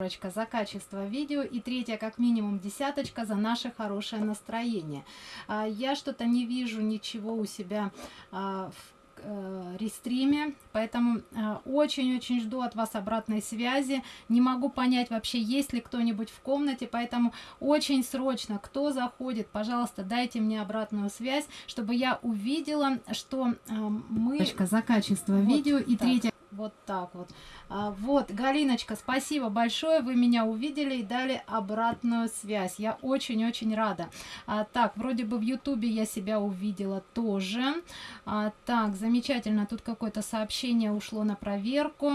за качество видео и третья как минимум десяточка за наше хорошее настроение. А, я что-то не вижу ничего у себя а, в э, рестриме поэтому очень-очень жду от вас обратной связи. Не могу понять вообще есть ли кто-нибудь в комнате поэтому очень срочно кто заходит пожалуйста дайте мне обратную связь чтобы я увидела что мы за качество вот видео и третья вот так вот. А, вот галиночка спасибо большое вы меня увидели и дали обратную связь. Я очень-очень рада. А, так вроде бы в ютубе я себя увидела тоже. А, так замечательно тут какое-то сообщение ушло на проверку.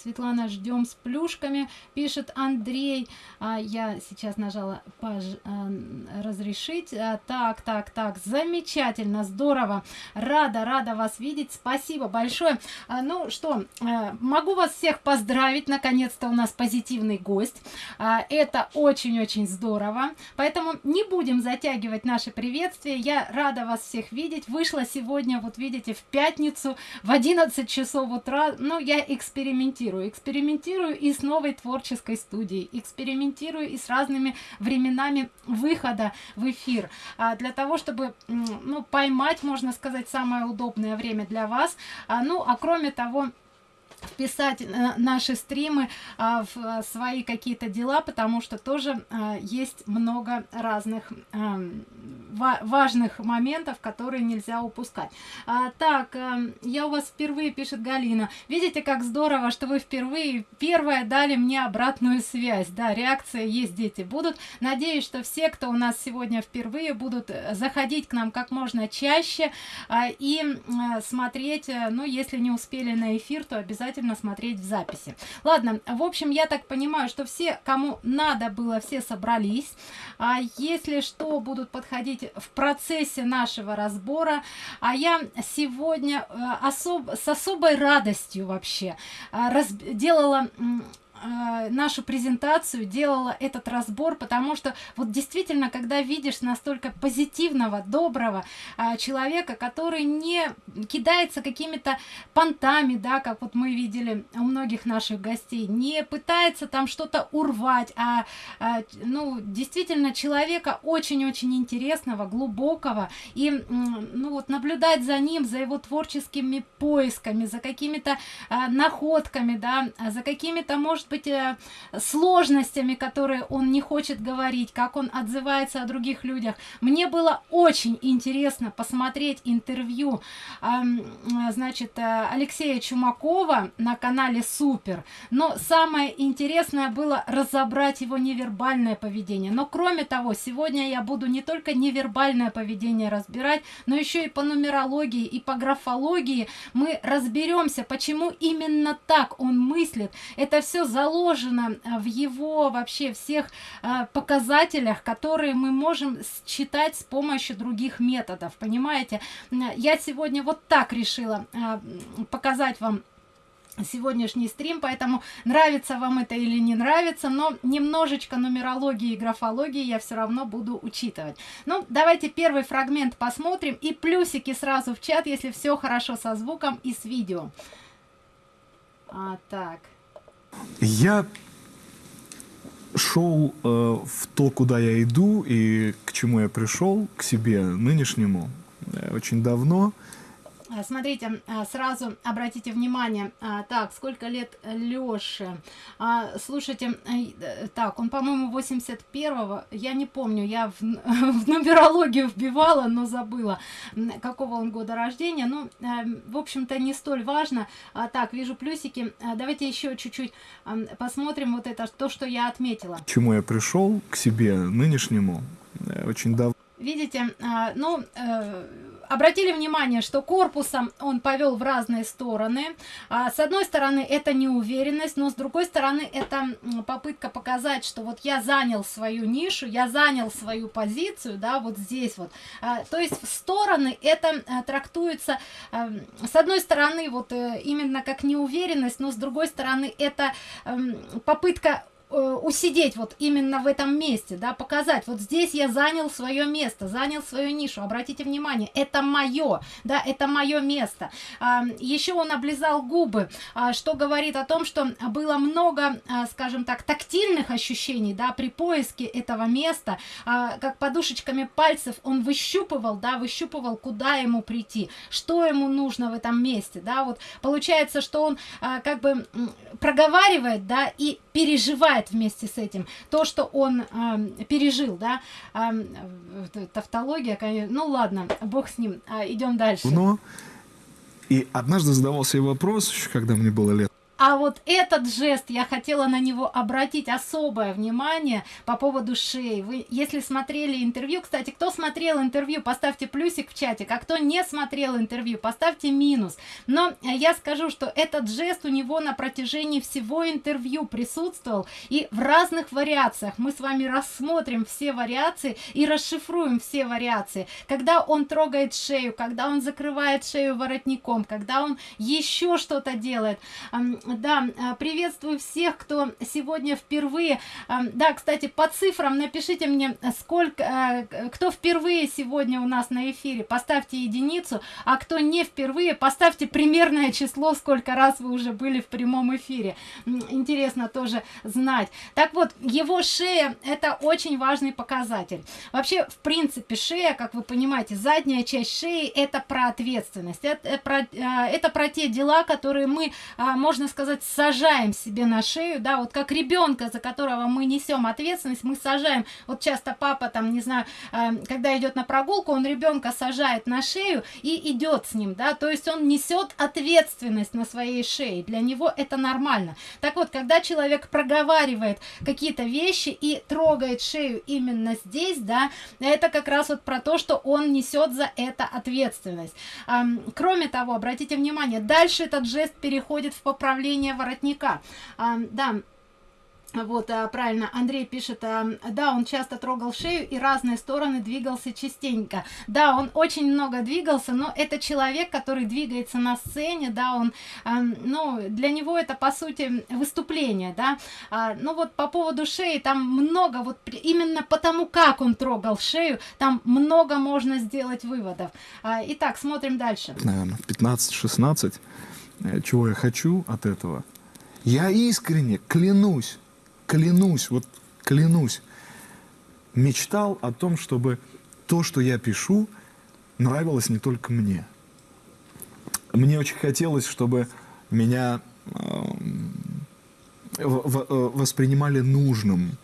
Светлана ждем с плюшками пишет андрей. А, я сейчас нажала пож... а, разрешить. А, так так так замечательно здорово. Рада рада вас видеть. Спасибо большое. А, ну что могу вас всех поздравить. Наконец-то у нас позитивный гость. А, это очень-очень здорово. Поэтому не будем затягивать наше приветствие я рада вас всех видеть. Вышла сегодня вот видите в пятницу в 11 часов утра. Но я экспериментирую. Экспериментирую и с новой творческой студией. Экспериментирую и с разными временами выхода в эфир. А, для того чтобы ну поймать можно сказать самое удобное время для вас. А, ну а кроме того вписать э, наши стримы а, в э, свои какие-то дела потому что тоже а, есть много разных а, важных моментов которые нельзя упускать. А, так а, я у вас впервые пишет галина. Видите как здорово что вы впервые первая дали мне обратную связь. Да реакция есть дети будут. Надеюсь что все кто у нас сегодня впервые будут заходить к нам как можно чаще а, и смотреть ну если не успели на эфир то обязательно обязательно смотреть в записи. Ладно в общем я так понимаю что все кому надо было все собрались. А если что будут подходить в процессе нашего разбора. А я сегодня э, особ с особой радостью вообще э, раз делала э, нашу презентацию делала этот разбор потому что вот действительно когда видишь настолько позитивного доброго э, человека который не кидается какими-то понтами да как вот мы видели у многих наших гостей не пытается там что-то урвать а, а ну действительно человека очень-очень интересного глубокого и ну вот наблюдать за ним за его творческими поисками за какими-то а, находками да за какими-то может быть э, сложностями которые он не хочет говорить как он отзывается о других людях. Мне было очень интересно посмотреть интервью э, значит э, алексея чумакова на канале супер но самое интересное было разобрать его невербальное поведение. Но кроме того сегодня я буду не только невербальное поведение разбирать но еще и по нумерологии и по графологии. Мы разберемся почему именно так он мыслит. Это все заложено э, в его вообще всех э, показателях которые мы можем считать с помощью других методов понимаете? Я сегодня вот так решила э, показать вам сегодняшний стрим поэтому нравится вам это или не нравится но немножечко нумерологии и графологии я все равно буду учитывать. Ну давайте первый фрагмент посмотрим и плюсики сразу в чат если все хорошо со звуком и с видео. А, так я шел э, в то куда я иду и к чему я пришел к себе нынешнему э, очень давно смотрите а, сразу обратите внимание а, так сколько лет лёше? Слушайте э, так он по-моему 81 -го, я не помню я в, в нумерологию вбивала но забыла какого он года рождения. Ну э, в общем-то не столь важно. Так вижу плюсики. Давайте еще чуть-чуть посмотрим вот это то что я отметила. К чему я пришел? К себе нынешнему. Э, очень давно видите ну обратили внимание что корпусом он повел в разные стороны. А, с одной стороны это неуверенность но с другой стороны это попытка показать что вот я занял свою нишу я занял свою позицию да вот здесь вот. А, то есть в стороны это а, трактуется а, с одной стороны вот а, именно как неуверенность но с другой стороны это а, попытка усидеть вот именно в этом месте, да, показать, вот здесь я занял свое место, занял свою нишу, обратите внимание, это мое, да, это мое место. А, еще он облизал губы, а, что говорит о том, что было много, а, скажем так, тактильных ощущений, да, при поиске этого места, а, как подушечками пальцев он выщупывал, да, выщупывал, куда ему прийти, что ему нужно в этом месте, да, вот получается, что он а, как бы проговаривает, да, и переживает вместе с этим то, что он э, пережил, да, э, тавтология, конечно, ну ладно, бог с ним, э, идем дальше. Но и однажды задавался себе вопрос, еще когда мне было лет а вот этот жест, я хотела на него обратить особое внимание по поводу шеи. Вы, если смотрели интервью, кстати, кто смотрел интервью, поставьте плюсик в чате, а кто не смотрел интервью, поставьте минус. Но я скажу, что этот жест у него на протяжении всего интервью присутствовал, и в разных вариациях. Мы с вами рассмотрим все вариации и расшифруем все вариации. Когда он трогает шею, когда он закрывает шею воротником, когда он еще что-то делает да, а, приветствую всех, кто сегодня впервые. А, да, кстати, по цифрам напишите мне, сколько, а, кто впервые сегодня у нас на эфире, поставьте единицу, а кто не впервые, поставьте примерное число, сколько раз вы уже были в прямом эфире. Интересно тоже знать. Так вот, его шея это очень важный показатель. Вообще, в принципе, шея, как вы понимаете, задняя часть шеи это про ответственность. Это про, это про те дела, которые мы, можно сказать, сажаем себе на шею, да, вот как ребенка, за которого мы несем ответственность, мы сажаем, вот часто папа там, не знаю, э, когда идет на прогулку, он ребенка сажает на шею и идет с ним, да, то есть он несет ответственность на своей шее, для него это нормально. Так вот, когда человек проговаривает какие-то вещи и трогает шею именно здесь, да, это как раз вот про то, что он несет за это ответственность. Кроме того, обратите внимание, дальше этот жест переходит в поправление поправление воротника. А, да, вот, а, правильно, Андрей пишет, а, да, он часто трогал шею и разные стороны двигался частенько. Да, он очень много двигался, но это человек, который двигается на сцене, да, он, а, ну, для него это, по сути, выступление, да. Ну, вот по поводу шеи, там много, вот именно потому, как он трогал шею, там много можно сделать выводов. Итак, смотрим дальше. Наверное, 15-16 Э, чего я хочу от этого. Я искренне клянусь, клянусь, вот клянусь, мечтал о том, чтобы то, что я пишу, нравилось не только мне. Мне очень хотелось, чтобы меня э, воспринимали нужным,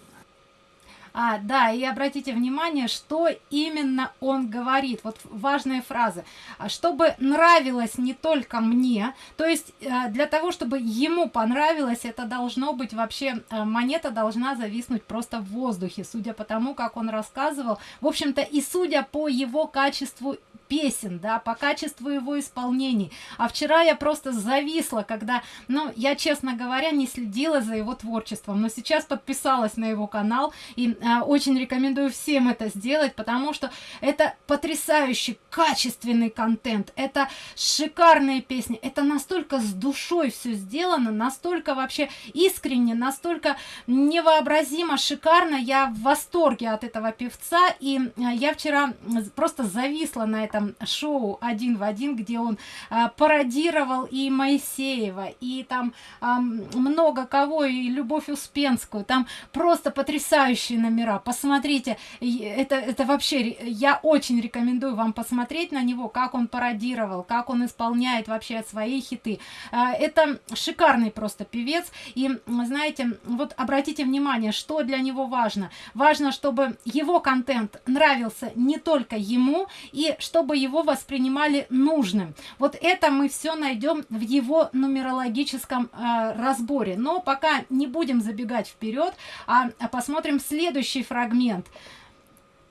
а, да, и обратите внимание, что именно он говорит. Вот важные фразы. «А чтобы нравилось не только мне, то есть э, для того, чтобы ему понравилось, это должно быть вообще, э, монета должна зависнуть просто в воздухе, судя по тому, как он рассказывал. В общем-то, и судя по его качеству песен, да, по качеству его исполнений. А вчера я просто зависла, когда, ну, я, честно говоря, не следила за его творчеством, но сейчас подписалась на его канал и а, очень рекомендую всем это сделать, потому что это потрясающий, качественный контент, это шикарные песни, это настолько с душой все сделано, настолько вообще искренне, настолько невообразимо шикарно, я в восторге от этого певца, и а, я вчера просто зависла на этом этом шоу один в один, где он а, пародировал и Моисеева, и там а, много кого, и Любовь Успенскую, там просто потрясающие номера, посмотрите, это, это вообще, я очень рекомендую вам посмотреть на него, как он пародировал, как он исполняет вообще свои хиты, а, это шикарный просто певец, и знаете, вот обратите внимание, что для него важно, важно, чтобы его контент нравился не только ему, и чтобы чтобы его воспринимали нужным. Вот это мы все найдем в его нумерологическом э, разборе. Но пока не будем забегать вперед, а, а посмотрим следующий фрагмент.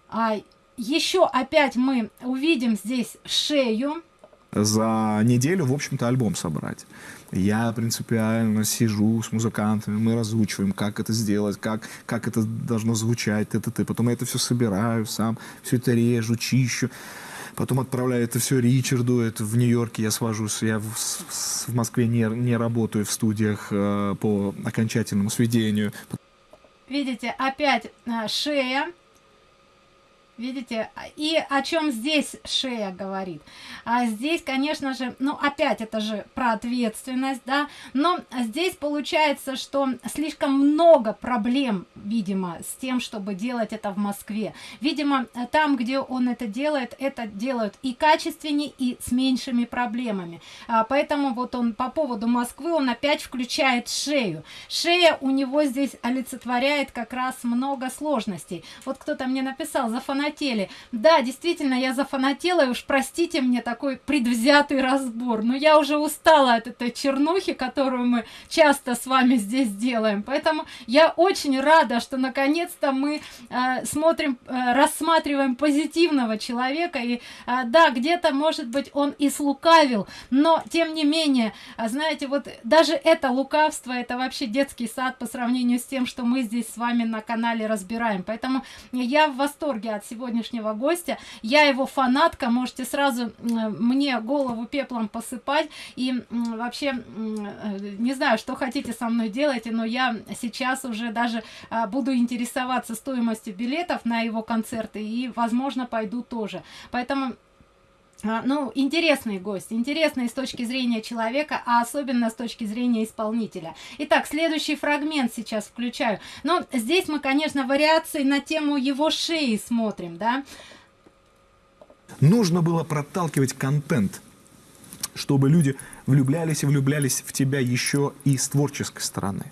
А, еще опять мы увидим здесь шею. За неделю, в общем-то, альбом собрать. Я принципиально сижу с музыкантами, мы разучиваем, как это сделать, как, как это должно звучать, т, т, т. потом я это все собираю сам, все это режу, чищу потом отправляю это все Ричарду, это в Нью-Йорке я свожусь, я в, в Москве не, не работаю в студиях э, по окончательному сведению. видите опять а, шея видите и о чем здесь шея говорит? А здесь конечно же ну опять это же про ответственность да но здесь получается что слишком много проблем видимо с тем чтобы делать это в москве. Видимо там где он это делает это делают и качественнее и с меньшими проблемами. А, поэтому вот он по поводу москвы он опять включает шею. Шея у него здесь олицетворяет как раз много сложностей. Вот кто-то мне написал за фанатизм зафанатели. Да действительно я зафанатела и уж простите мне такой предвзятый разбор. Но я уже устала от этой чернухи которую мы часто с вами здесь делаем. Поэтому я очень рада что наконец-то мы э, смотрим э, рассматриваем позитивного человека. И э, да где-то может быть он и слукавил но тем не менее а знаете вот даже это лукавство это вообще детский сад по сравнению с тем что мы здесь с вами на канале разбираем. Поэтому я в восторге от всего сегодняшнего гостя. Я его фанатка можете сразу мне голову пеплом посыпать. И вообще э, не знаю что хотите со мной делать но я сейчас уже даже а, буду интересоваться стоимостью билетов на его концерты и возможно пойду тоже. Поэтому ну интересный гость интересный с точки зрения человека а особенно с точки зрения исполнителя. Итак следующий фрагмент сейчас включаю. Но здесь мы конечно вариации на тему его шеи смотрим да? Нужно было проталкивать контент чтобы люди влюблялись и влюблялись в тебя еще и с творческой стороны.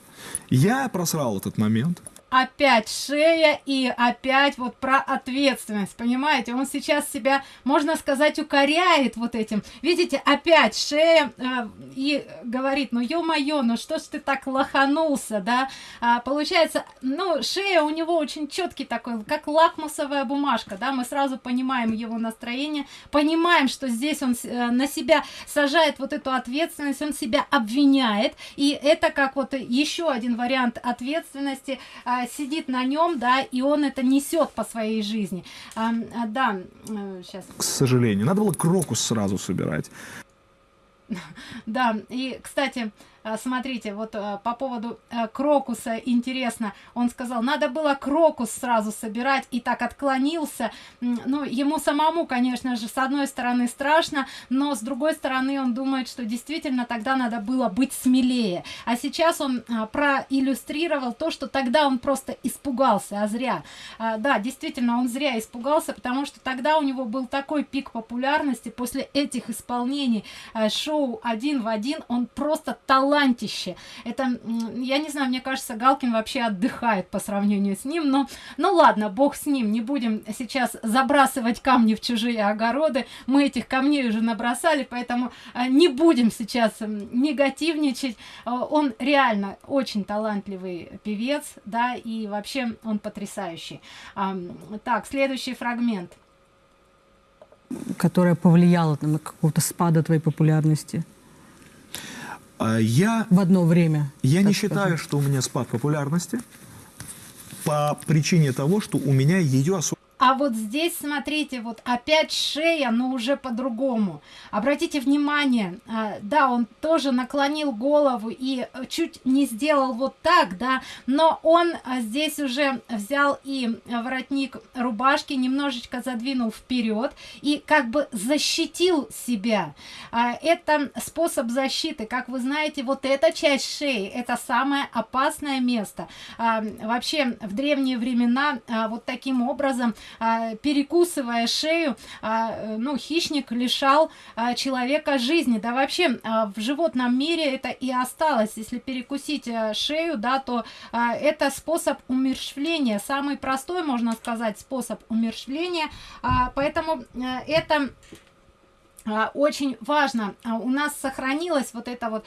Я просрал этот момент опять шея и опять вот про ответственность понимаете? Он сейчас себя можно сказать укоряет вот этим. Видите опять шея э, и говорит ну ё-моё ну что ж ты так лоханулся да? А, получается ну шея у него очень четкий такой как лакмусовая бумажка да мы сразу понимаем его настроение понимаем что здесь он э, на себя сажает вот эту ответственность он себя обвиняет и это как вот еще один вариант ответственности э, сидит на нем, да, и он это несет по своей жизни. А, а, да, сейчас. К сожалению, надо было крокус сразу собирать. Да, и, кстати, а, смотрите вот а, по поводу а, крокуса интересно. Он сказал надо было крокус сразу собирать и так отклонился. Ну ему самому конечно же с одной стороны страшно но с другой стороны он думает что действительно тогда надо было быть смелее. А сейчас он проиллюстрировал то что тогда он просто испугался а зря. Да действительно он зря испугался потому что тогда у него был такой пик популярности. После этих исполнений шоу один в один он просто талант талантище. Это я не знаю мне кажется галкин вообще отдыхает по сравнению с ним но ну ладно бог с ним не будем сейчас забрасывать камни в чужие огороды. Мы этих камней уже набросали поэтому а, не будем сейчас негативничать. А, он реально очень талантливый певец да и вообще он потрясающий. Так следующий фрагмент. Которая повлияла на какого-то спада твоей популярности я... В одно время. Я не считаю, что у меня спад популярности по причине того, что у меня ее особо а вот здесь смотрите вот опять шея но уже по-другому. Обратите внимание а, да он тоже наклонил голову и чуть не сделал вот так да но он а, здесь уже взял и воротник рубашки немножечко задвинул вперед и как бы защитил себя. А, это способ защиты. Как вы знаете вот эта часть шеи это самое опасное место. Вообще в древние времена вот таким образом а, перекусывая шею а, ну хищник лишал а, человека жизни. Да вообще в животном мире это и осталось. Если перекусить шею да то это способ умерщвления. Самый простой можно сказать способ умерщвления. Поэтому это а, очень важно а, у нас сохранилось вот это вот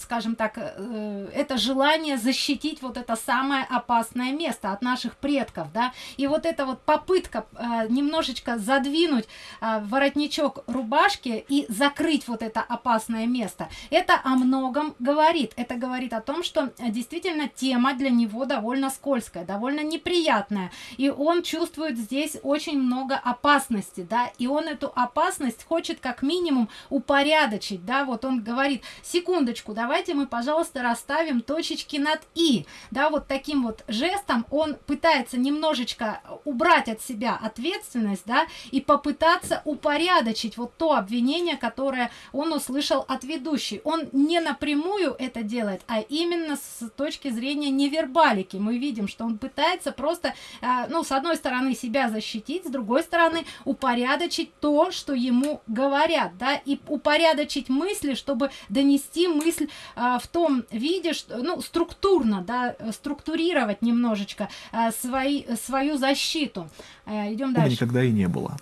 скажем так э, это желание защитить вот это самое опасное место от наших предков да. И вот эта вот попытка а, немножечко задвинуть воротничок рубашки и закрыть вот это опасное место это о многом говорит. Это говорит о том что действительно тема для него довольно скользкая довольно неприятная и он чувствует здесь очень много опасности да и он эту опасность опасность, хочет как минимум упорядочить, да, вот он говорит, секундочку, давайте мы, пожалуйста, расставим точечки над «и», да, вот таким вот жестом он пытается немножечко убрать от себя ответственность, да, и попытаться упорядочить вот то обвинение, которое он услышал от ведущей. Он не напрямую это делает, а именно с точки зрения невербалики. Мы видим, что он пытается просто, а, ну, с одной стороны себя защитить, с другой стороны упорядочить то, что ему говорят, да, и упорядочить мысли, чтобы донести мысль а, в том виде, что, ну, структурно, да, структурировать немножечко а, свои, свою защиту. А, идем дальше. никогда и не было.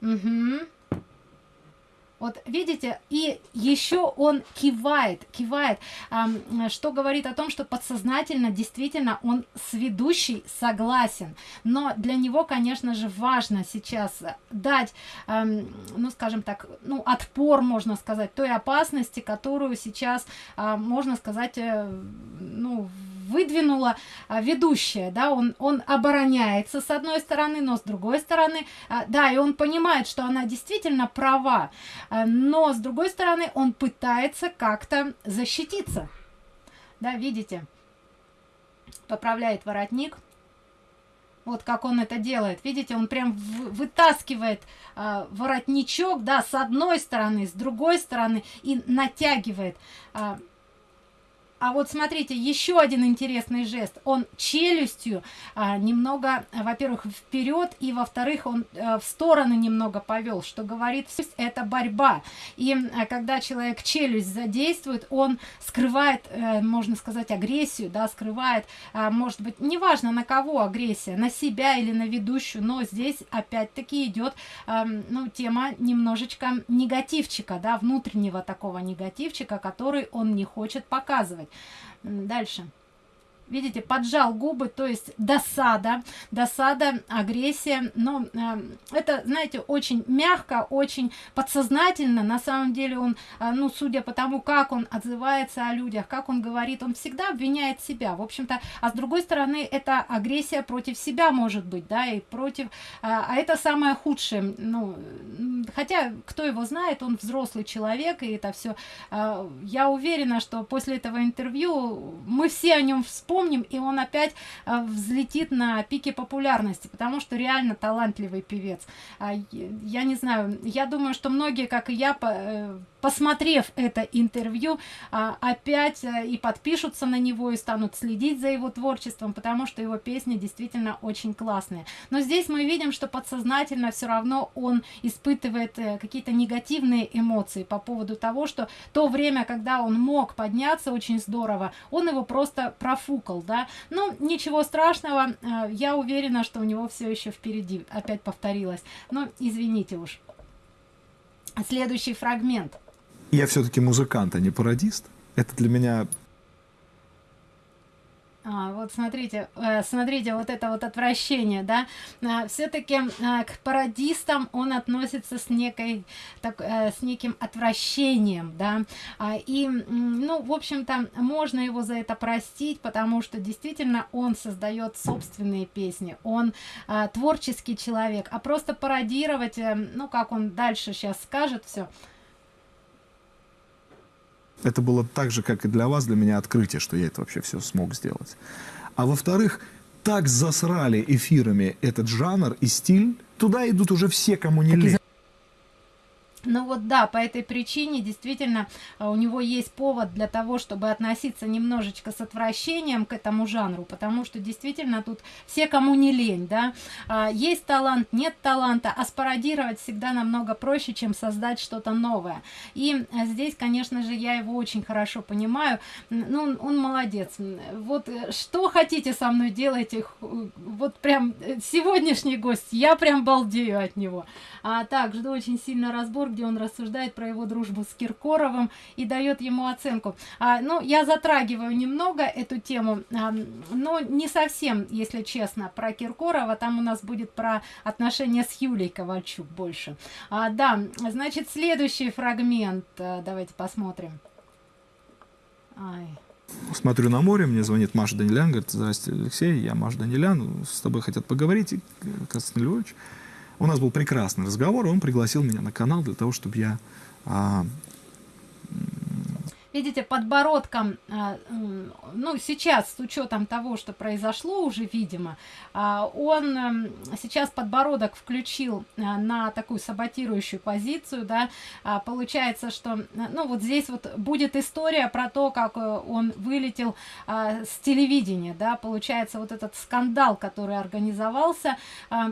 Угу. Вот видите, и еще он кивает, кивает, что говорит о том, что подсознательно действительно он с ведущей согласен. Но для него, конечно же, важно сейчас дать, ну, скажем так, ну, отпор, можно сказать, той опасности, которую сейчас, э, можно сказать, э, ну, выдвинула а, ведущая, да, он, он обороняется с одной стороны, но с другой стороны, а, да, и он понимает, что она действительно права, а, но с другой стороны он пытается как-то защититься, да, видите, поправляет воротник, вот как он это делает. Видите, он прям вытаскивает э, воротничок, да, с одной стороны, с другой стороны и натягивает. Э, а вот смотрите, еще один интересный жест. Он челюстью а, немного, во-первых, вперед, и во-вторых, он а, в стороны немного повел, что говорит, это борьба. И а, когда человек челюсть задействует, он скрывает, а, можно сказать, агрессию, да, скрывает, а, может быть, неважно на кого агрессия, на себя или на ведущую, но здесь опять-таки идет, а, ну, тема немножечко негативчика, да, внутреннего такого негативчика, который он не хочет показывать. Дальше. Видите, поджал губы, то есть досада, досада, агрессия. Но э, это, знаете, очень мягко, очень подсознательно. На самом деле он, э, ну, судя по тому, как он отзывается о людях, как он говорит, он всегда обвиняет себя. В общем-то, а с другой стороны, это агрессия против себя может быть, да, и против... Э, а это самое худшее. Ну, хотя, кто его знает, он взрослый человек, и это все... Э, я уверена, что после этого интервью мы все о нем вспомним, вспомним, и он опять э, взлетит на пике популярности, потому что реально талантливый певец. А, я не знаю, я думаю, что многие, как и я, э, посмотрев это интервью, а, опять э, и подпишутся на него, и станут следить за его творчеством, потому что его песни действительно очень классные. Но здесь мы видим, что подсознательно все равно он испытывает какие-то негативные эмоции по поводу того, что то время, когда он мог подняться очень здорово, он его просто профукал да. Ну, ничего страшного, э, я уверена, что у него все еще впереди. Опять повторилось. Но извините уж. Следующий фрагмент. Я все-таки музыкант, а не пародист. Это для меня а, вот смотрите, э, смотрите, вот это вот отвращение, да, а, все-таки а, к пародистам он относится с некой, так, э, с неким отвращением, да, а, и, ну, в общем-то, можно его за это простить, потому что действительно он создает собственные песни, он творческий человек, а просто пародировать, э, ну, как он дальше сейчас скажет все, это было так же, как и для вас, для меня открытие, что я это вообще все смог сделать. А во-вторых, так засрали эфирами этот жанр и стиль, туда идут уже все, кому не лень. Ну вот да, по этой причине действительно а, у него есть повод для того, чтобы относиться немножечко с отвращением к этому жанру, потому что действительно тут все, кому не лень, да, а, есть талант, нет таланта, а спародировать всегда намного проще, чем создать что-то новое. И а, здесь, конечно же, я его очень хорошо понимаю, ну, он молодец. Вот э, что хотите со мной делайте, вот прям э, сегодняшний гость, я прям балдею от него. А так, жду очень сильно разбор где он рассуждает про его дружбу с Киркоровым и дает ему оценку. А, ну, я затрагиваю немного эту тему, а, но не совсем, если честно, про Киркорова. Там у нас будет про отношения с Юлей Ковальчук больше. А, да, значит, следующий фрагмент. А, давайте посмотрим. Ай. Смотрю на море, мне звонит Маша Данилян, говорит, здрасте, Алексей, я Маша Данилян, с тобой хотят поговорить, Константин Львович. У нас был прекрасный разговор, и он пригласил меня на канал для того, чтобы я а, видите, подбородком, а, ну, сейчас, с учетом того, что произошло уже, видимо, а, он эм, сейчас подбородок включил а, на такую саботирующую позицию, да, получается, что, ну, вот здесь вот будет история про то, как э, он вылетел с телевидения, да, получается, вот этот скандал, который организовался,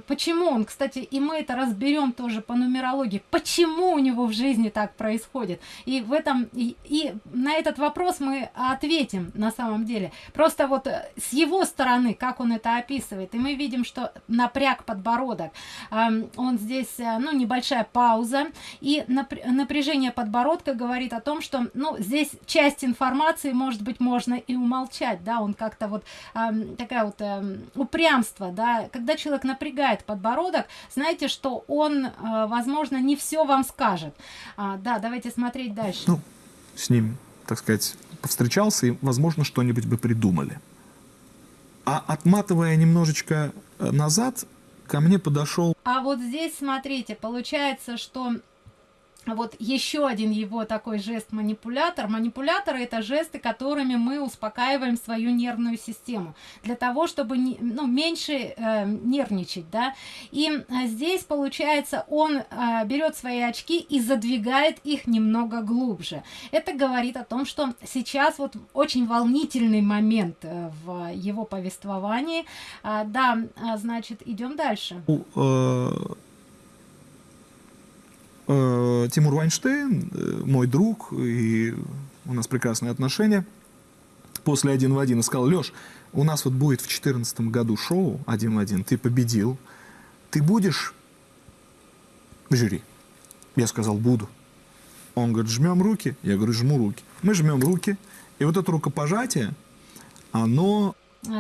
почему он, кстати, и мы это разберем тоже по нумерологии, почему у него в жизни так происходит, и в этом, и, и на этот вопрос мы ответим на самом деле. Просто вот э, с его стороны, как он это описывает, и мы видим, что напряг подбородок, он здесь, э, ну, небольшая пауза, и напряжение подбородка говорит о том, что, ну, здесь часть информации, может быть, можно и умолчать, да, он как-то вот такая вот эм, упрямство, да, когда человек напрягает подбородок, знаете, что он, э, возможно, не все вам скажет. А, да, давайте смотреть дальше. Ну, с ним, так сказать, повстречался, и, возможно, что-нибудь бы придумали. А отматывая немножечко э, назад, ко мне подошел... А вот здесь, смотрите, получается, что вот еще один его такой жест манипулятор. Манипуляторы это жесты, которыми мы успокаиваем свою нервную систему для того, чтобы не, ну, меньше э, нервничать, да. И э, здесь получается он э, берет свои очки и задвигает их немного глубже. Это говорит о том, что сейчас вот очень волнительный момент э, в его повествовании. Э, да, э, значит, идем дальше. Э, Тимур Вайнштейн, э, мой друг, и у нас прекрасные отношения, после «Один в один» сказал, Леш, у нас вот будет в 2014 году шоу «Один в один», ты победил, ты будешь в жюри? Я сказал, буду. Он говорит, жмем руки? Я говорю, жму руки. Мы жмем руки, и вот это рукопожатие, оно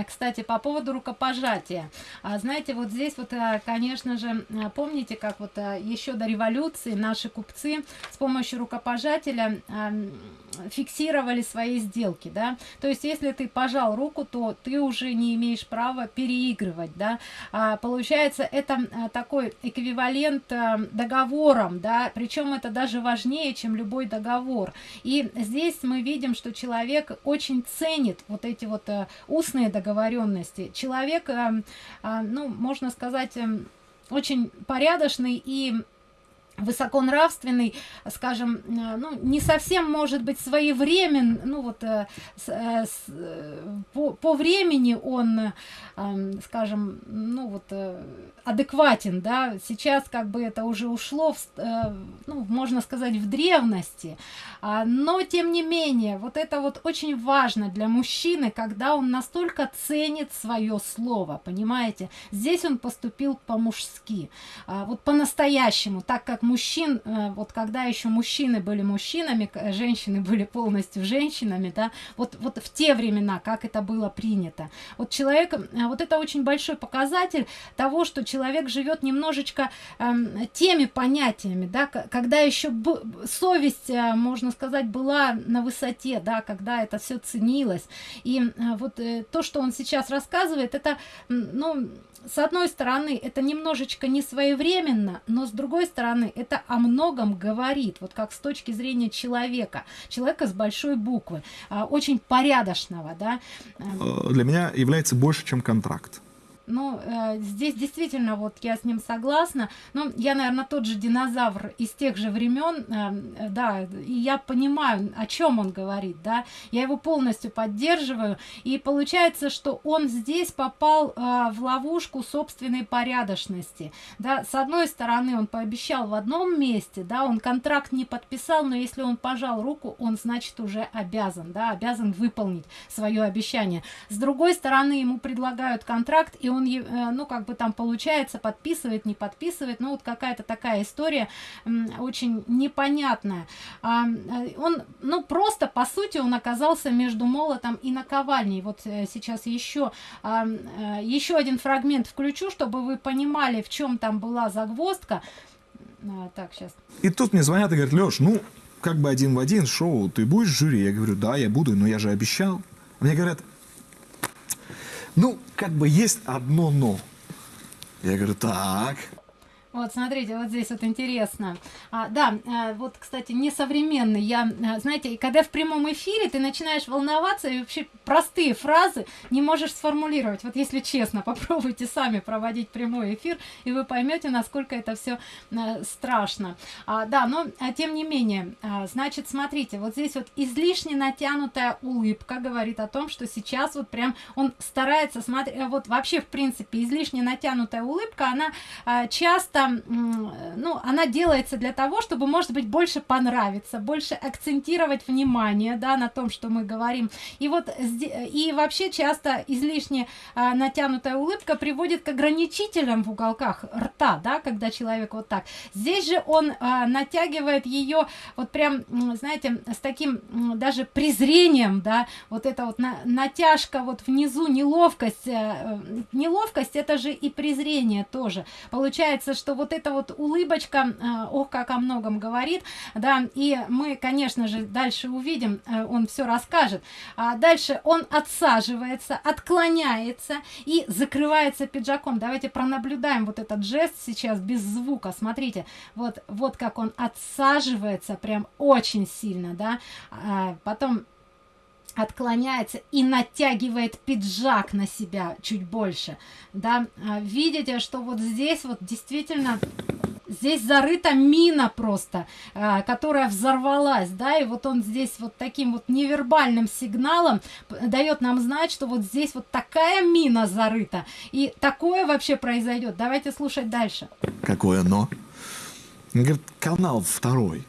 кстати, по поводу рукопожатия. А, знаете, вот здесь вот, э, конечно же, помните, как вот еще до революции наши купцы с помощью рукопожателя фиксировали свои сделки, да? То есть, если ты пожал руку, то ты уже не имеешь права переигрывать, да? А, получается, это такой эквивалент договорам, да? Причем это даже важнее, чем любой договор. И здесь мы видим, что человек очень ценит вот эти вот устные договоренности. Человек, э, э, ну, можно сказать, э, очень порядочный и высоконравственный, скажем, э, ну, не совсем может быть своевремен, ну вот э, с, э, с, по, по времени он, скажем, ну вот адекватен, да, сейчас как бы это уже ушло, в, ну, можно сказать, в древности, а, но тем не менее, вот это вот очень важно для мужчины, когда он настолько ценит свое слово, понимаете, здесь он поступил по-мужски, а, вот по-настоящему, так как мужчин, э, вот когда еще мужчины были мужчинами, женщины были полностью женщинами, да, вот, вот в те времена, как это было принято. Вот человек, э, вот это очень большой показатель того, что человек живет немножечко э, теми понятиями, да, когда еще совесть, э, можно сказать, была на высоте, да, когда это все ценилось. И э, вот э, то, что он сейчас рассказывает, это, ну, с одной стороны, это немножечко не своевременно, но с другой стороны, это о многом говорит, вот как с точки зрения человека, человека с большой буквы, а, очень порядочного, да. Э, для меня является больше, чем контракт. Ну, э, здесь действительно, вот я с ним согласна. Ну, я, наверное, тот же динозавр из тех же времен, э, да, и я понимаю, о чем он говорит, да. Я его полностью поддерживаю. И получается, что он здесь попал э, в ловушку собственной порядочности. Да, с одной стороны, он пообещал в одном месте, да, он контракт не подписал, но если он пожал руку, он, значит, уже обязан, да, обязан выполнить свое обещание. С другой стороны, ему предлагают контракт, и он он, э, ну, как бы там получается, подписывает, не подписывает, ну, вот какая-то такая история очень непонятная. А, э, он, ну, просто, по сути, он оказался между молотом и наковальней. Вот э, сейчас еще, а, еще один фрагмент включу, чтобы вы понимали, в чем там была загвоздка. А, так, сейчас. И тут мне звонят и говорят, Леш, ну, как бы один в один шоу, ты будешь в жюри? Я говорю, да, я буду, но я же обещал. Мне говорят, ну, как бы есть одно «но». Я говорю, так. Вот, смотрите, вот здесь вот интересно. А, да, а, вот, кстати, несовременный. Я, а, знаете, когда в прямом эфире ты начинаешь волноваться и вообще простые фразы не можешь сформулировать. Вот если честно, попробуйте сами проводить прямой эфир, и вы поймете, насколько это все а, страшно. А, да, но а, тем не менее, а, значит, смотрите, вот здесь вот излишне натянутая улыбка говорит о том, что сейчас вот прям он старается смотреть, вот вообще, в принципе, излишне натянутая улыбка, она а, часто просто, ну, она делается для того, чтобы, может быть, больше понравиться, больше акцентировать внимание, да, на том, что мы говорим. И вот, и вообще часто излишне а, натянутая улыбка приводит к ограничителям в уголках рта, да, когда человек вот так. Здесь же он а, натягивает ее вот прям, знаете, с таким даже презрением, да, вот это вот на, натяжка вот внизу, неловкость, э, неловкость это же и презрение тоже. Получается, что что вот эта вот улыбочка, э, ох, как о многом говорит, да, и мы, конечно же, дальше увидим, э, он все расскажет. А дальше он отсаживается, отклоняется и закрывается пиджаком. Давайте пронаблюдаем вот этот жест сейчас без звука. Смотрите, вот, вот как он отсаживается прям очень сильно, да. А потом отклоняется и натягивает пиджак на себя чуть больше да. А, видите что вот здесь вот действительно здесь зарыта мина просто а, которая взорвалась да и вот он здесь вот таким вот невербальным сигналом дает нам знать что вот здесь вот такая мина зарыта и такое вообще произойдет. Давайте слушать дальше. Какое но говорит канал второй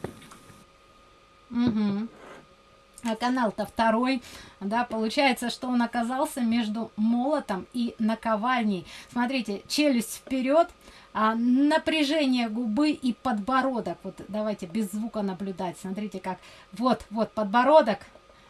угу а канал-то второй, да, получается, что он оказался между молотом и наковальней. Смотрите, челюсть вперед, а, напряжение губы и подбородок. Вот давайте без звука наблюдать. Смотрите, как вот, вот подбородок,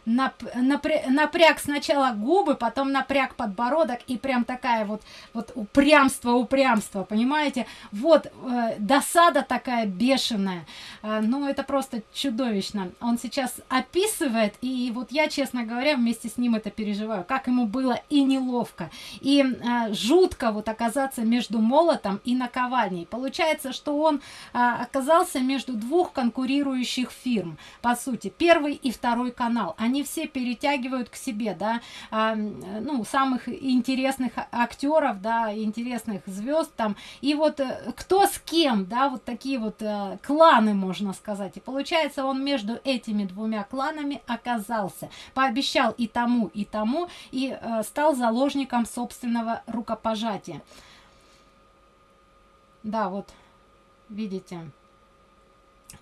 нап, напря, напряг сначала губы, потом напряг подбородок и прям такая вот, вот упрямство, упрямство, понимаете? Вот э, досада такая бешеная. Э, ну, это просто чудовищно. Он сейчас описывает, и вот я, честно говоря, вместе с ним это переживаю, как ему было и неловко, и э, жутко вот оказаться между молотом и наковальней. Получается, что он э, оказался между двух конкурирующих фирм, по сути, первый и второй канал. Они они все перетягивают к себе, да, а, ну, самых интересных актеров, да, интересных звезд там, и вот э, кто с кем, да, вот такие вот а, кланы, можно сказать, и получается он между этими двумя кланами оказался, пообещал и тому, и тому, и а, стал заложником собственного рукопожатия. Да, вот, видите,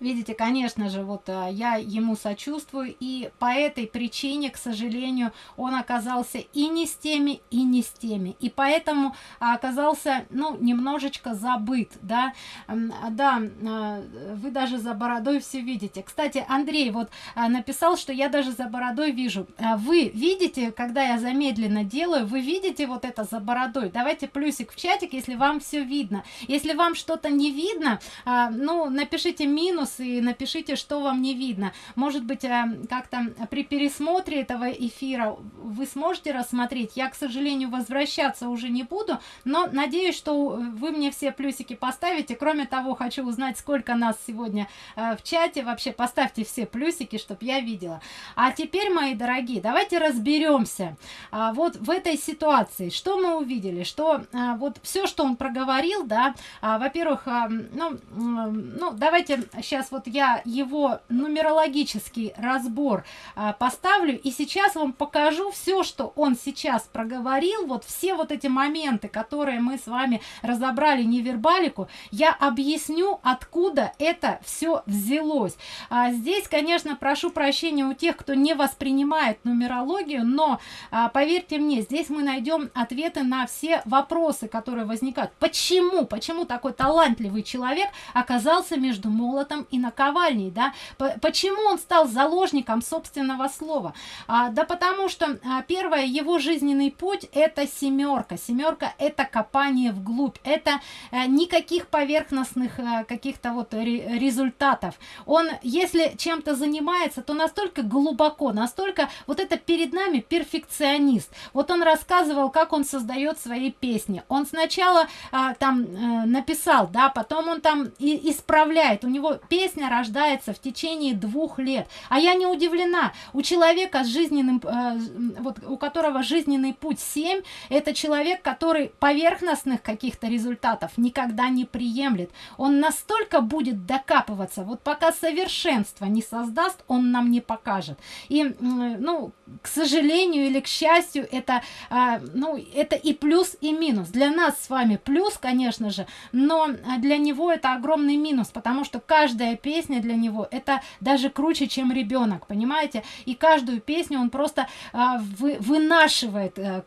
Видите, конечно же, вот а, я ему сочувствую, и по этой причине, к сожалению, он оказался и не с теми, и не с теми, и поэтому оказался, ну, немножечко забыт, да, да, а, вы даже за бородой все видите. Кстати, Андрей вот а, написал, что я даже за бородой вижу. Вы видите, когда я замедленно делаю, вы видите вот это за бородой? Давайте плюсик в чатик, если вам все видно. Если вам что-то не видно, ну, напишите минус, минус и напишите, что вам не видно. Может быть, э, как-то при пересмотре этого эфира вы сможете рассмотреть. Я, к сожалению, возвращаться уже не буду, но надеюсь, что вы мне все плюсики поставите. Кроме того, хочу узнать, сколько нас сегодня э, в чате. Вообще, поставьте все плюсики, чтобы я видела. А теперь, мои дорогие, давайте разберемся. А, вот в этой ситуации, что мы увидели? Что а, вот все, что он проговорил, да, а, во-первых, ну, ну, давайте сейчас вот я его нумерологический разбор а, поставлю и сейчас вам покажу все что он сейчас проговорил. Вот все вот эти моменты которые мы с вами разобрали невербалику я объясню откуда это все взялось. А, здесь конечно прошу прощения у тех кто не воспринимает нумерологию но а, поверьте мне здесь мы найдем ответы на все вопросы которые возникают. Почему почему такой талантливый человек оказался между молотом молотом и наковальней, да? Почему он стал заложником собственного слова? А, да потому что а, первое, его жизненный путь это семерка. Семерка это копание вглубь, это а, никаких поверхностных а, каких-то вот результатов. Он, если чем-то занимается, то настолько глубоко, настолько вот это перед нами перфекционист. Вот он рассказывал, как он создает свои песни. Он сначала а, там а, написал, да, потом он там и исправляет. У него песня рождается в течение двух лет. А я не удивлена. У человека с жизненным, а, вот у которого жизненный путь 7, это человек, который поверхностных каких-то результатов никогда не приемлет. Он настолько будет докапываться, вот пока совершенство не создаст, он нам не покажет. И, ну, к сожалению или к счастью, это, а, ну, это и плюс, и минус. Для нас с вами плюс, конечно же, но для него это огромный минус, потому что каждая песня для него это даже круче, чем ребенок, понимаете? И каждую песню он просто а, вы, вынашивает а,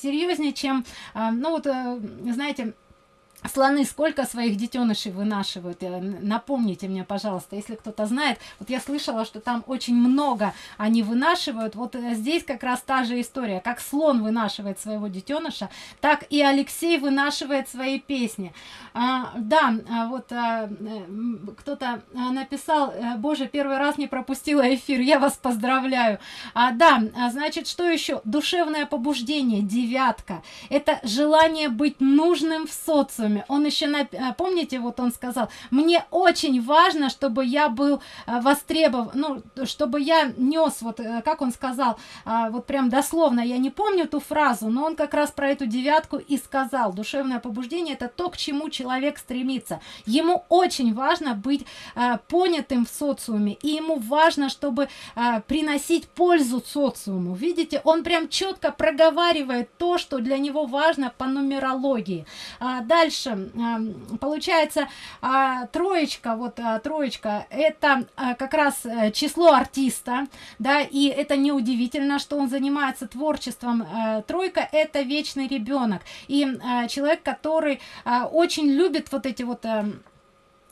серьезнее, чем, а, ну вот, а, знаете, слоны сколько своих детенышей вынашивают? Напомните мне пожалуйста если кто-то знает. Вот я слышала что там очень много они вынашивают. Вот э, здесь как раз та же история. Как слон вынашивает своего детеныша так и алексей вынашивает свои песни. А, да а вот а, кто-то а, написал э, боже первый раз не пропустила эфир я вас поздравляю а, да а, значит что еще? Душевное побуждение девятка. Это желание быть нужным в социуме социуме. Он еще. А, помните, вот он сказал, мне очень важно, чтобы я был а, востребован, ну, чтобы я нес, вот э, как он сказал, а, вот прям дословно, я не помню ту фразу, но он как раз про эту девятку и сказал. Душевное побуждение это то, к чему человек стремится. Ему очень важно быть понятым в социуме, и ему важно, чтобы приносить пользу социуму. Видите, он прям четко проговаривает то, что для него важно по нумерологии. Дальше дальше. Получается а, троечка вот а, троечка это а, как раз э, число артиста да и это неудивительно что он занимается творчеством. Э, тройка это вечный ребенок. И человек который очень любит вот эти вот эм,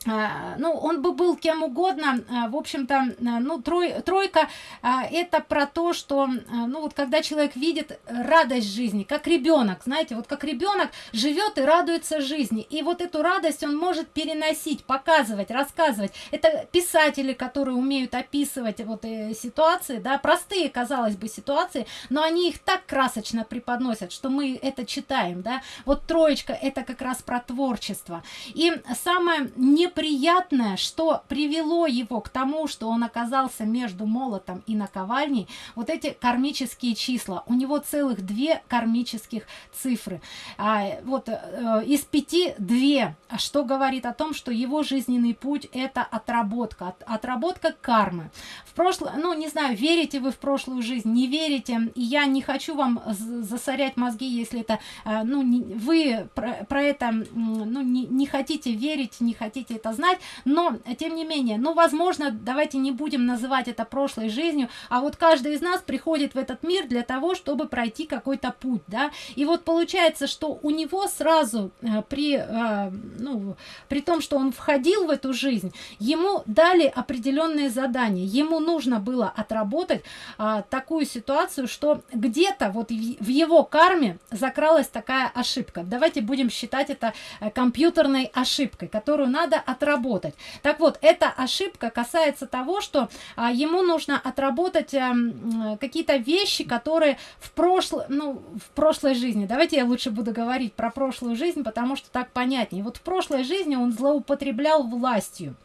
ну он бы был кем угодно а, в общем-то а, ну трой, тройка это про то что ну вот когда человек видит радость жизни как ребенок знаете вот как ребенок живет и радуется жизни. И вот эту радость он может переносить показывать рассказывать. Это писатели которые умеют описывать вот э, ситуации да простые казалось бы ситуации но они их так красочно преподносят что мы это читаем да. Вот троечка это как раз про творчество. И самое не неприятное, что привело его к тому, что он оказался между молотом и наковальней, вот эти кармические числа. У него целых две кармических цифры. А, вот э, из пяти две, что говорит о том, что его жизненный путь это отработка, от, отработка кармы. В прошлое, ну не знаю, верите вы в прошлую жизнь, не верите, и я не хочу вам засорять мозги, если это, э, ну не, вы про, про это, ну не, не хотите верить, не хотите это знать но тем не менее ну возможно давайте не будем называть это прошлой жизнью а вот каждый из нас приходит в этот мир для того чтобы пройти какой-то путь да. И вот получается что у него сразу э, при э, ну при том что он входил в эту жизнь ему дали определенные задания. Ему нужно было отработать а, такую ситуацию что где-то вот в его карме закралась такая ошибка. Давайте будем считать это э, компьютерной ошибкой которую надо отработать. Так вот эта ошибка касается того что а, ему нужно отработать а, какие-то вещи которые в прошлом ну в прошлой жизни. Давайте я лучше буду говорить про прошлую жизнь потому что так понятнее. Вот в прошлой жизни он злоупотреблял властью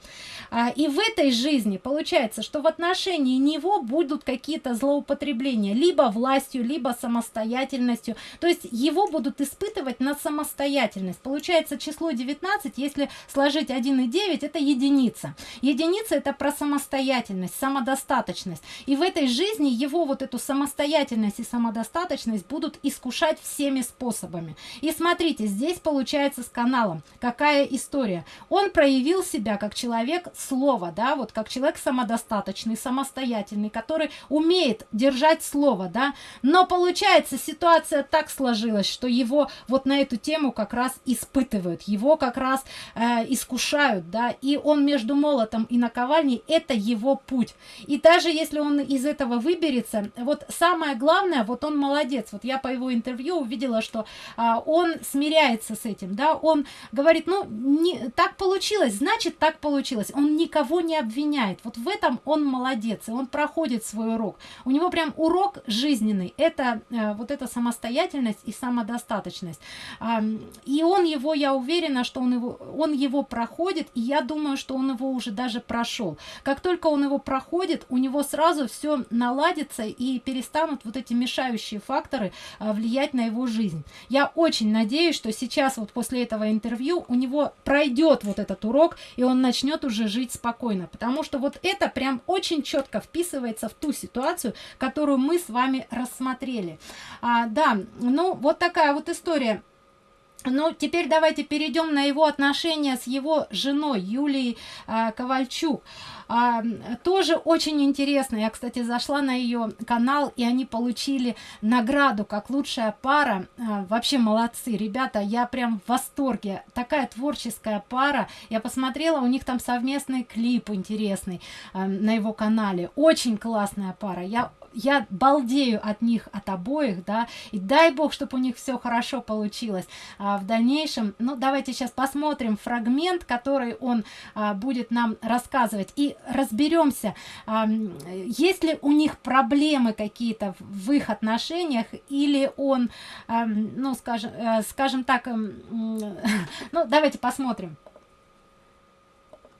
а, и в этой жизни получается что в отношении него будут какие-то злоупотребления либо властью либо самостоятельностью. То есть его будут испытывать на самостоятельность. Получается число 19 если сложить 1 и 9 это единица. Единица это про самостоятельность самодостаточность. И в этой жизни его вот эту самостоятельность и самодостаточность будут искушать всеми способами. И смотрите здесь получается с каналом. Какая история? Он проявил себя как человек слово, да, вот как человек самодостаточный, самостоятельный, который умеет держать слово, да, но получается ситуация так сложилась, что его вот на эту тему как раз испытывают, его как раз э, искушают, да, и он между молотом и наковальней, это его путь. И даже если он из этого выберется, вот самое главное, вот он молодец, вот я по его интервью увидела, что э, он смиряется с этим, да, он говорит, ну, не, так получилось, значит, так получилось. Он никого не обвиняет. Вот в этом он молодец, и он проходит свой урок. У него прям урок жизненный. Это э, вот эта самостоятельность и самодостаточность. Э, и он его, я уверена, что он его, он его проходит, и я думаю, что он его уже даже прошел. Как только он его проходит, у него сразу все наладится и перестанут вот эти мешающие факторы э, влиять на его жизнь. Я очень надеюсь, что сейчас вот после этого интервью у него пройдет вот этот урок, и он начнет уже жить спокойно, потому что вот это прям очень четко вписывается в ту ситуацию, которую мы с вами рассмотрели. А, да, ну вот такая вот история. Ну, теперь давайте перейдем на его отношения с его женой Юлией э, Ковальчук. А, тоже очень интересно. Я, кстати, зашла на ее канал, и они получили награду как лучшая пара. А, вообще молодцы, ребята, я прям в восторге. Такая творческая пара. Я посмотрела, у них там совместный клип интересный а, на его канале. Очень классная пара. Я я балдею от них, от обоих, да, и дай бог, чтобы у них все хорошо получилось а, в дальнейшем. Ну, давайте сейчас посмотрим фрагмент, который он а, будет нам рассказывать, и разберемся, а, есть ли у них проблемы какие-то в их отношениях, или он, а, ну, скажем, а, скажем так, а, ну, давайте посмотрим.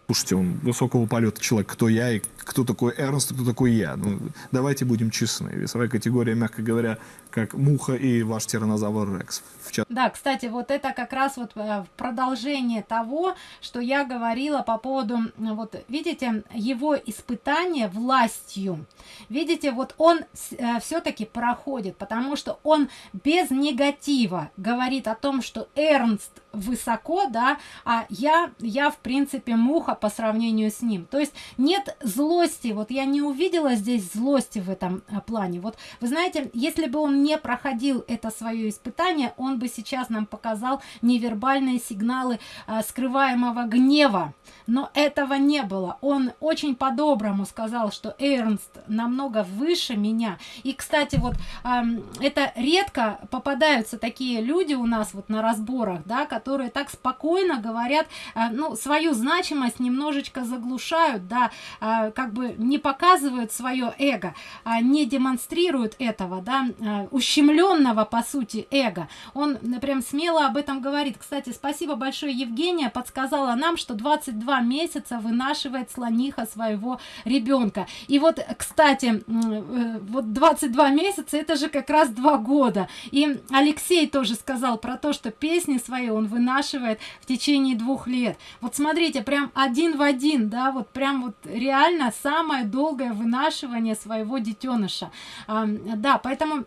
Слушайте, он высокого полета человек, кто я и кто такой Эрнст, кто такой я. Ну, давайте будем честны. Весовая категория, мягко говоря, как муха и ваш тиранозавр Рекс. Да, кстати, вот это как раз вот э, продолжение того, что я говорила по поводу, вот видите, его испытание властью. Видите, вот он э, все-таки проходит, потому что он без негатива говорит о том, что Эрнст высоко, да, а я, я в принципе муха по сравнению с ним. То есть нет злости, вот я не увидела здесь злости в этом э, плане. Вот вы знаете, если бы он не проходил это свое испытание, он бы сейчас нам показал невербальные сигналы а, скрываемого гнева. Но этого не было. Он очень по-доброму сказал, что Эрнст намного выше меня. И, кстати, вот а, это редко попадаются такие люди у нас вот на разборах, да, которые так спокойно говорят, а, ну, свою значимость немножечко заглушают, да, а, как бы не показывают свое эго, а не демонстрируют этого, да, а, ущемленного, по сути, эго. Он прям смело об этом говорит. Кстати, спасибо большое, Евгения, подсказала нам, что 22 месяца вынашивает слониха своего ребенка. И вот, кстати, э, вот 22 месяца, это же как раз два года. И Алексей тоже сказал про то, что песни свои он вынашивает в течение двух лет. Вот смотрите, прям один в один, да, вот прям вот реально самое долгое вынашивание своего детеныша. Да, поэтому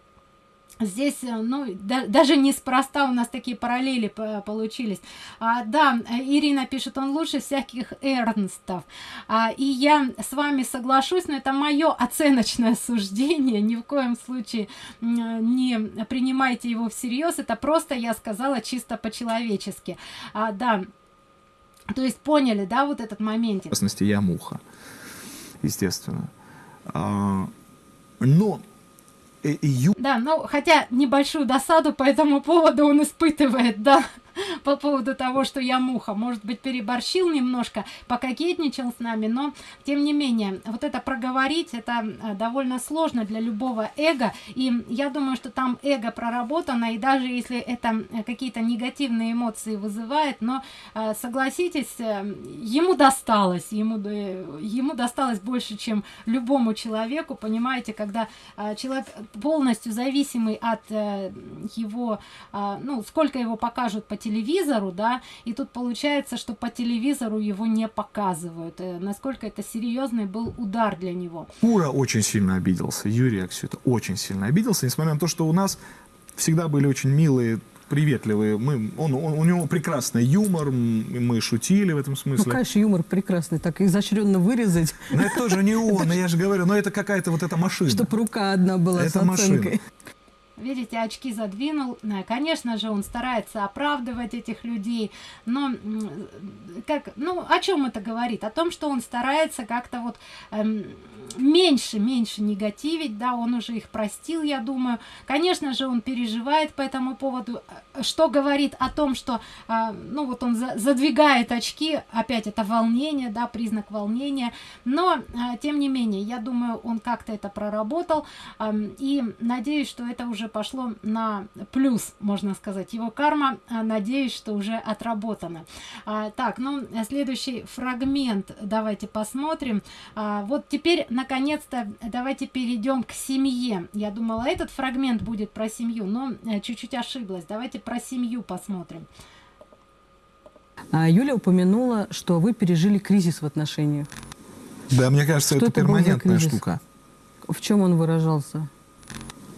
Здесь, э, ну, да, даже неспроста у нас такие параллели получились. А, да, Ирина пишет, он лучше всяких Эрнстов. А, и я с вами соглашусь, но это мое оценочное суждение. Ни в коем случае не принимайте его всерьез. Это просто я сказала чисто по-человечески. А, да, то есть поняли, да, вот этот момент. В частности, я муха, естественно. А, но Ю... Да, ну, хотя небольшую досаду по этому поводу он испытывает, да по поводу того, что я муха. Может быть, переборщил немножко, пококетничал с нами, но, тем не менее, вот это проговорить, это э, довольно сложно для любого эго, и я думаю, что там эго проработано, и даже если это э, какие-то негативные эмоции вызывает, но, э, согласитесь, ему досталось, ему, ему досталось больше, чем любому человеку, понимаете, когда человек полностью зависимый от его, ну, сколько его покажут по телевизору, телевизору, да, и тут получается, что по телевизору его не показывают. Э, насколько это серьезный был удар для него. Ура очень сильно обиделся, Юрий Аксюта очень сильно обиделся, несмотря на то, что у нас всегда были очень милые приветливый. Мы, он, он, у него прекрасный юмор, мы шутили в этом Ну, смысле. конечно, юмор прекрасный, так изощренно вырезать, Но это тоже не он, я же говорю, но это какая-то вот эта машина. чтобы рука одна была Это с оценкой. машина. Видите, очки задвинул. Э, Конечно же, он старается оправдывать этих людей, но как, ну, о чем это говорит? О том, что он старается как-то вот эм, меньше, меньше негативить, да, он уже их простил, я думаю. Конечно же, он переживает по этому поводу, э, что говорит о том, что, а, ну, вот он за- задвигает очки, опять это волнение, да, признак волнения, но, а, тем не менее, я думаю, он как-то это проработал, Ам, И надеюсь, что это уже пошло на плюс, можно сказать. Его карма, а, надеюсь, что уже отработана. Так, ну, следующий фрагмент давайте посмотрим. Вот теперь, наконец-то, давайте перейдем к семье. Я думала, этот фрагмент будет про семью, но э, чуть-чуть ошиблась. Давайте про семью посмотрим. А Юля упомянула, что вы пережили кризис в отношениях. Да, мне кажется, Что это это перманентная штука. В чем он выражался?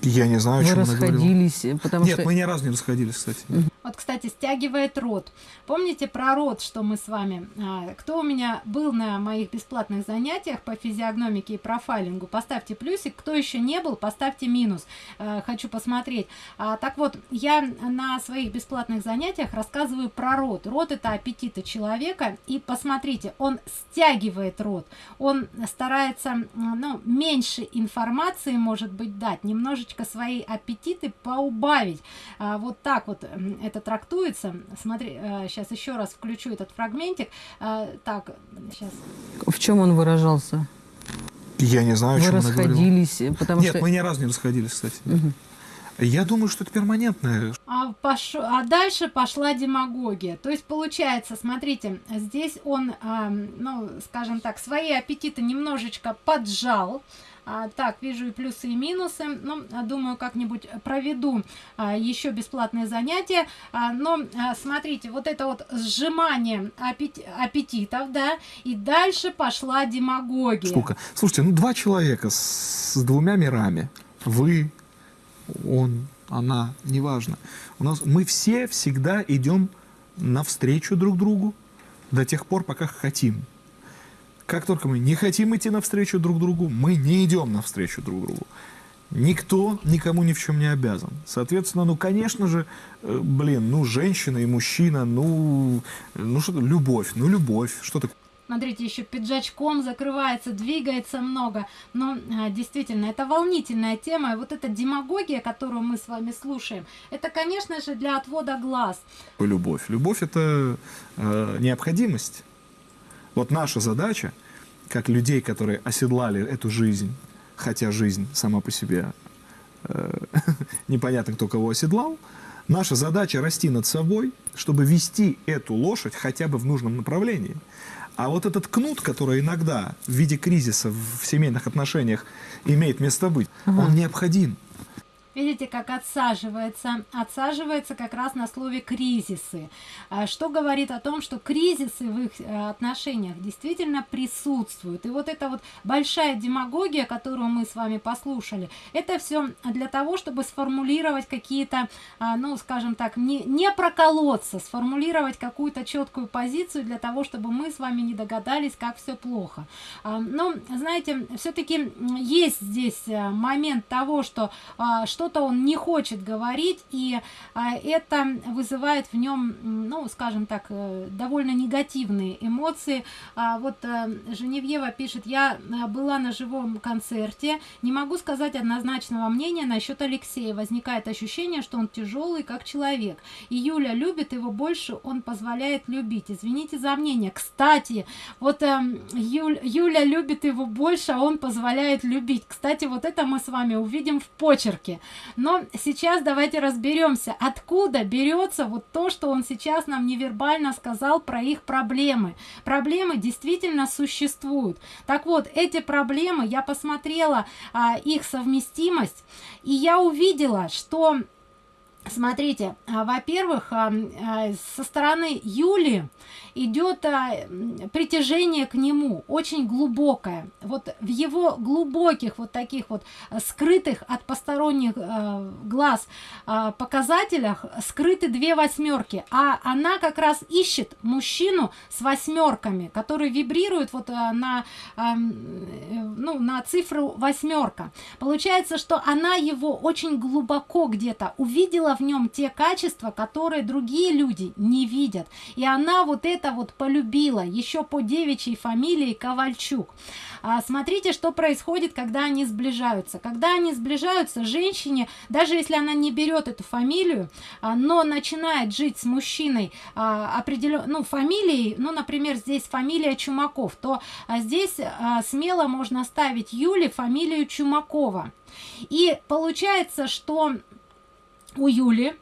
Я не знаю, о чем она говорила. расходились, потому Нет, что мы ни разу не расходились, кстати. Вот, кстати, стягивает рот. Помните про рот, что мы с вами... а, кто у меня был на моих бесплатных занятиях по физиогномике и профайлингу, поставьте плюсик. Кто еще не был, поставьте минус. А, хочу посмотреть. А, так вот, я на своих бесплатных занятиях рассказываю про рот. Рот – это аппетиты человека. И посмотрите, он стягивает рот. Он старается, ну, меньше информации, может быть, дать. Немножечко свои аппетиты поубавить. Вот так вот м, это трактуется. Смотри, сейчас еще раз включу этот фрагментик. А, так, сейчас. в чем он выражался? Я не знаю, о вы чем она говорила. расходились, э, потому Нет, что мы ни разу не расходились, кстати. Я думаю, что это перманентное. А, пош- а дальше пошла демагогия. То есть получается, смотрите, здесь он, ам, ну, скажем так, свои аппетиты немножечко поджал. А, так, вижу и плюсы, и минусы. Ну, а, думаю, как-нибудь проведу а, еще бесплатные занятия. А, но а, смотрите, вот это вот сжимание аппет- аппетитов, да, и дальше пошла демагогия. Штука. Слушайте, ну два человека с, с двумя мирами. Вы, он, она, неважно. У нас мы все всегда идем навстречу друг другу до тех пор, пока хотим. Как только мы не хотим идти навстречу друг другу, мы не идем навстречу друг другу. Никто никому ни в чем не обязан. Соответственно, ну, конечно же, э, блин, ну, женщина и мужчина, ну, ну что, любовь, ну, любовь, что такое? Смотрите, еще пиджачком закрывается, двигается много. Но а, действительно, это волнительная тема. И вот эта демагогия, которую мы с вами слушаем, это, конечно же, для отвода глаз. любовь? Любовь это э, необходимость. Вот наша задача, как людей, которые оседлали эту жизнь, хотя жизнь сама по себе э, непонятно, кто кого оседлал, наша задача расти над собой, чтобы вести эту лошадь хотя бы в нужном направлении. А вот этот кнут, который иногда в виде кризиса в семейных отношениях имеет место быть, он необходим. Видите, как отсаживается? Отсаживается как раз на слове кризисы. А, Что говорит о том, что кризисы в их э, отношениях действительно присутствуют. И вот эта вот большая демагогия, которую мы с вами послушали, это все для того, чтобы сформулировать какие-то, а, ну, скажем так, не, не проколоться, сформулировать какую-то четкую позицию для того, чтобы мы с вами не догадались, как все плохо. А, Но, знаете, все-таки есть здесь э, момент того, что что-то он не хочет говорить, и а, это вызывает в нем, ну, скажем так, э, довольно негативные эмоции. А, вот э, Женевьева пишет, я э, была на живом концерте, не могу сказать однозначного мнения насчет Алексея. Возникает ощущение, что он тяжелый как человек. И Юля любит его больше, он позволяет любить. Извините за мнение. Кстати, вот эм, Юль- Юля любит его больше, а он позволяет любить. Кстати, вот это мы с вами увидим в почерке. Но сейчас давайте разберемся, откуда берется вот то, что он сейчас нам невербально сказал про их проблемы. Проблемы действительно существуют. Так вот, эти проблемы, я посмотрела а, их совместимость, и я увидела, что Смотрите, а, во-первых, а, со стороны Юли идет притяжение к нему очень глубокое. Вот в его глубоких вот таких вот скрытых от посторонних глаз показателях скрыты две восьмерки, а она как раз ищет мужчину с восьмерками, который вибрирует вот на ну на цифру восьмерка. Получается, что она его очень глубоко где-то увидела в нем те качества, которые другие люди не видят. И она вот это вот полюбила еще по девичьей фамилии Ковальчук. А, смотрите, что происходит, когда они сближаются. Когда они сближаются, женщине, даже если она не берет эту фамилию, а, но начинает жить с мужчиной а, определен, ну, фамилией, ну, например, здесь фамилия Чумаков, то а, здесь а, смело можно ставить Юле фамилию Чумакова. И получается, что у Юли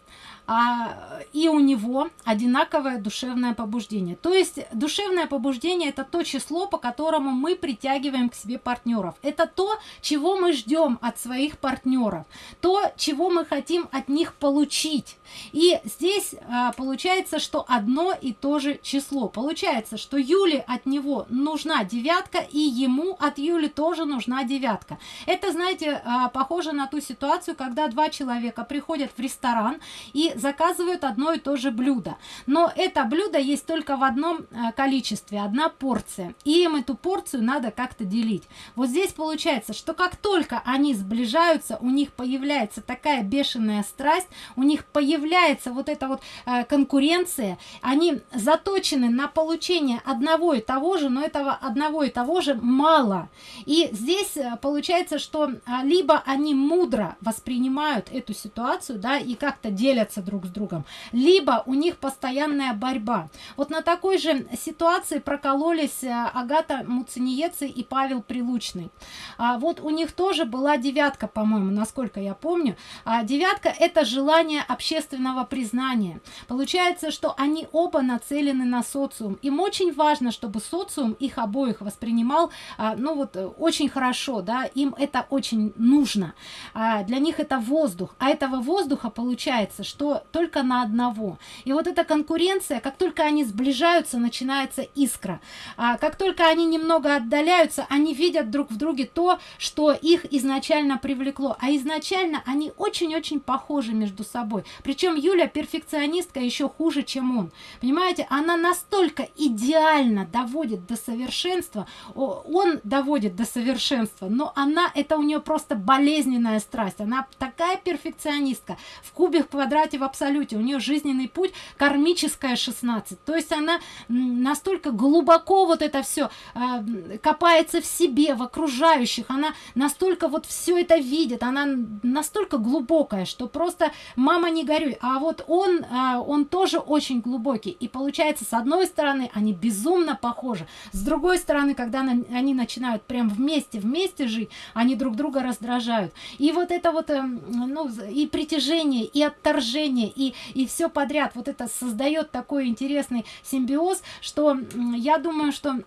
а, и у него одинаковое душевное побуждение. То есть душевное побуждение это то число, по которому мы притягиваем к себе партнеров. Это то, чего мы ждем от своих партнеров, то, чего мы хотим от них получить. И здесь а, получается, что одно и то же число. Получается, что Юле от него нужна девятка, и ему от Юли тоже нужна девятка. Это, знаете, а, похоже на ту ситуацию, когда два человека приходят в ресторан и заказывают одно и то же блюдо. Но это блюдо есть только в одном э, количестве, одна порция. И им эту порцию надо как-то делить. Вот здесь получается, что как только они сближаются, у них появляется такая бешеная страсть, у них появляется вот эта вот э, конкуренция, они заточены на получение одного и того же, но этого одного и того же мало. И здесь э, получается, что либо они мудро воспринимают эту ситуацию, да, и как-то делятся друг с другом, либо у них постоянная борьба. Вот на такой же ситуации прокололись э, Агата Муцениецы и Павел Прилучный. А вот у них тоже была девятка, по-моему, насколько я помню. А девятка – это желание общественного признания. Получается, что они оба нацелены на социум. Им очень важно, чтобы социум их обоих воспринимал, а, ну вот, очень хорошо, да, им это очень нужно. А для них это воздух. А этого воздуха получается, что только на одного. И вот эта конкуренция, как только они сближаются, начинается искра. А как только они немного отдаляются, они видят друг в друге то, что их изначально привлекло. А изначально они очень-очень похожи между собой. Причем Юля перфекционистка еще хуже, чем он. Понимаете, она настолько идеально доводит до совершенства, он доводит до совершенства, но она, это у нее просто болезненная страсть. Она такая перфекционистка. В кубе в квадрате в абсолюте. У нее жизненный путь кармическая 16 то есть она настолько глубоко вот это все э, копается в себе в окружающих. Она настолько вот все это видит. Она настолько глубокая что просто мама не горюй а вот он э, он тоже очень глубокий. И получается с одной стороны они безумно похожи. С другой стороны когда они начинают прям вместе вместе жить они друг друга раздражают. И вот это вот э, ну и притяжение и отторжение общение и и все подряд. Вот это создает такой интересный симбиоз что я думаю что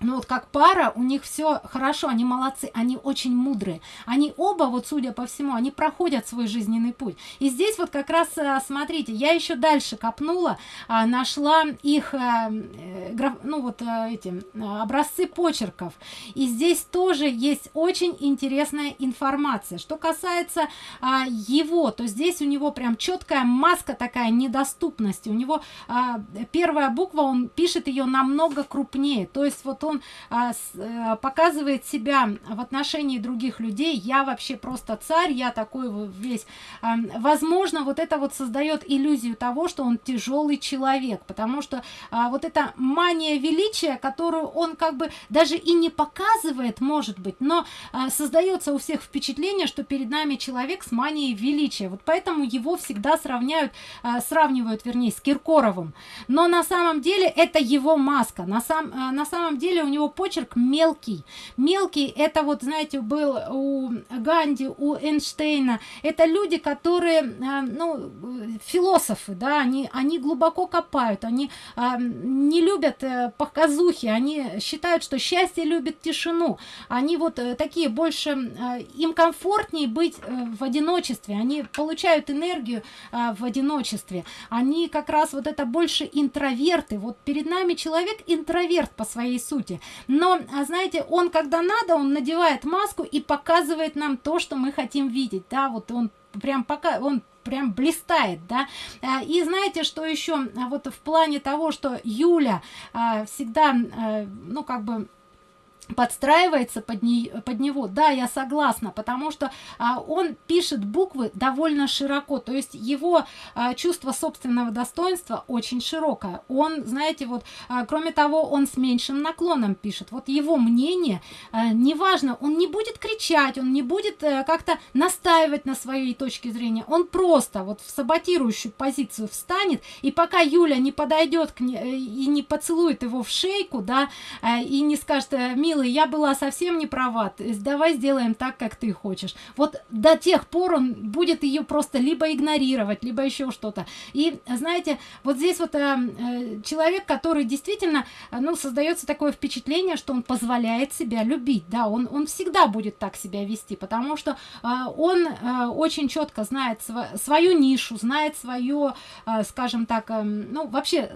ну вот как пара у них все хорошо они молодцы они очень мудрые. Они оба вот судя по всему они проходят свой жизненный путь. И здесь вот как раз э, смотрите я еще дальше копнула а, нашла их а, граф, ну вот эти образцы почерков. И здесь тоже есть очень интересная информация. Что касается а, его то здесь у него прям четкая маска такая недоступности. У него а, первая буква он пишет ее намного крупнее. То есть вот он а, с, а, показывает себя в отношении других людей. Я вообще просто царь я такой весь а, возможно вот это вот создает иллюзию того что он тяжелый человек потому что а, вот эта мания величия которую он как бы даже и не показывает может быть но а, создается у всех впечатление что перед нами человек с манией величия. Вот поэтому его всегда сравняют а, сравнивают вернее с киркоровым. Но на самом деле это его маска. На сам а, на самом деле деле у него почерк мелкий. Мелкий, это вот, знаете, был у Ганди, у Эйнштейна. Это люди, которые, а, ну, философы, да, они, они глубоко копают, они а, не любят э, показухи, они считают, что счастье любит тишину. Они вот э, такие больше, э, им комфортнее быть в одиночестве, они получают энергию в одиночестве. Они как раз вот это больше интроверты. Вот перед нами человек интроверт по своей сути. Но, а знаете, он когда надо, он надевает маску и показывает нам то, что мы хотим видеть. Да, вот он прям пока он прям блистает, да. А, и знаете, что еще а, вот в плане того, что Юля всегда, ну, как бы подстраивается под, не, под него. Да я согласна потому что а, он пишет буквы довольно широко. То есть его а, чувство собственного достоинства очень широкое. Он знаете вот а, кроме того он с меньшим наклоном пишет. Вот его мнение а, неважно он не будет кричать он не будет а, как-то настаивать на своей точке зрения. Он просто вот в саботирующую позицию встанет и пока юля не подойдет к ней э, и не поцелует его в шейку да а, и не скажет э, милый я была совсем не права. Давай сделаем так как ты хочешь. Вот до тех пор он будет ее просто либо игнорировать либо еще что-то. И знаете вот здесь вот э, э, человек который действительно э, ну создается такое впечатление что он позволяет себя любить да он он всегда будет так себя вести потому что э, он э, очень четко знает св свою нишу знает свое э, скажем так э, ну вообще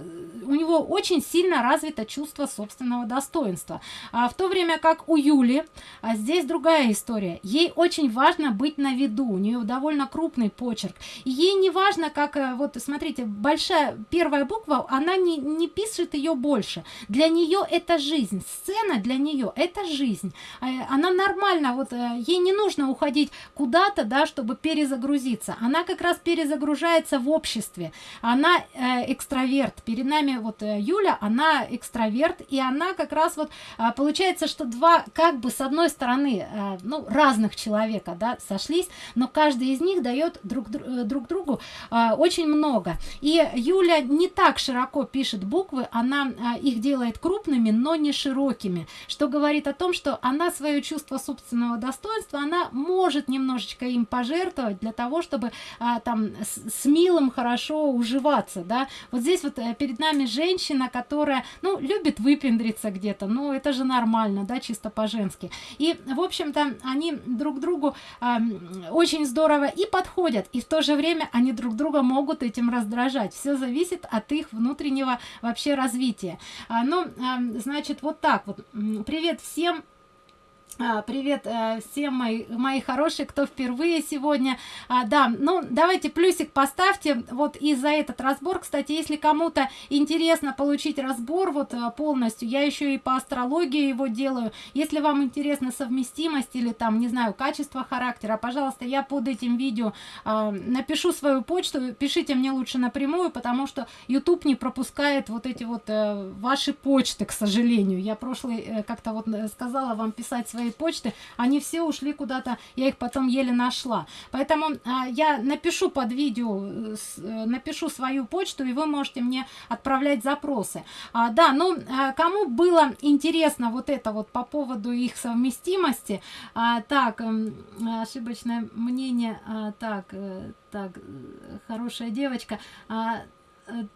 у него очень сильно развито чувство собственного достоинства. А в то время как у Юли. А здесь другая история. Ей очень важно быть на виду. У нее довольно крупный почерк. И ей не важно как э, вот смотрите большая первая буква она не, не пишет ее больше. Для нее это жизнь. Сцена для нее это жизнь. Э, она нормально вот э, ей не нужно уходить куда-то да чтобы перезагрузиться. Она как раз перезагружается в обществе. Она экстраверт. Перед нами вот юля она экстраверт и она как раз вот получается что два как бы с одной стороны э, ну разных человека да сошлись но каждый из них дает друг э, друг другу э, очень много. И юля не так широко пишет буквы она их делает крупными но не широкими что говорит о том что она свое чувство собственного достоинства она может немножечко им пожертвовать для того чтобы там с, с милым хорошо уживаться да. Вот здесь вот перед нами женщина которая ну любит выпендриться где-то ну это же нормально да чисто по-женски. И в общем-то они друг другу э, очень здорово и подходят и в то же время они друг друга могут этим раздражать. Все зависит от их внутреннего вообще развития. А, ну э, значит вот так вот. Привет всем привет э, всем мои, мои хорошие, кто впервые сегодня. А, да, ну давайте плюсик поставьте вот и за этот разбор. Кстати, если кому-то интересно получить разбор вот э, полностью, я еще и по астрологии его делаю. Если вам интересна совместимость или там, не знаю, качество характера, пожалуйста, я под этим видео а, напишу свою почту. Пишите мне лучше напрямую, потому что YouTube не пропускает вот эти вот э, ваши почты, к сожалению. Я прошлый как-то вот сказала вам писать свои почты они все ушли куда-то я их потом еле нашла. Поэтому а, я напишу под видео э, с, э, напишу свою почту и вы можете мне отправлять запросы. А, да ну а, кому было интересно вот это вот по поводу их совместимости а, так э, ошибочное мнение а, так э, так хорошая девочка а,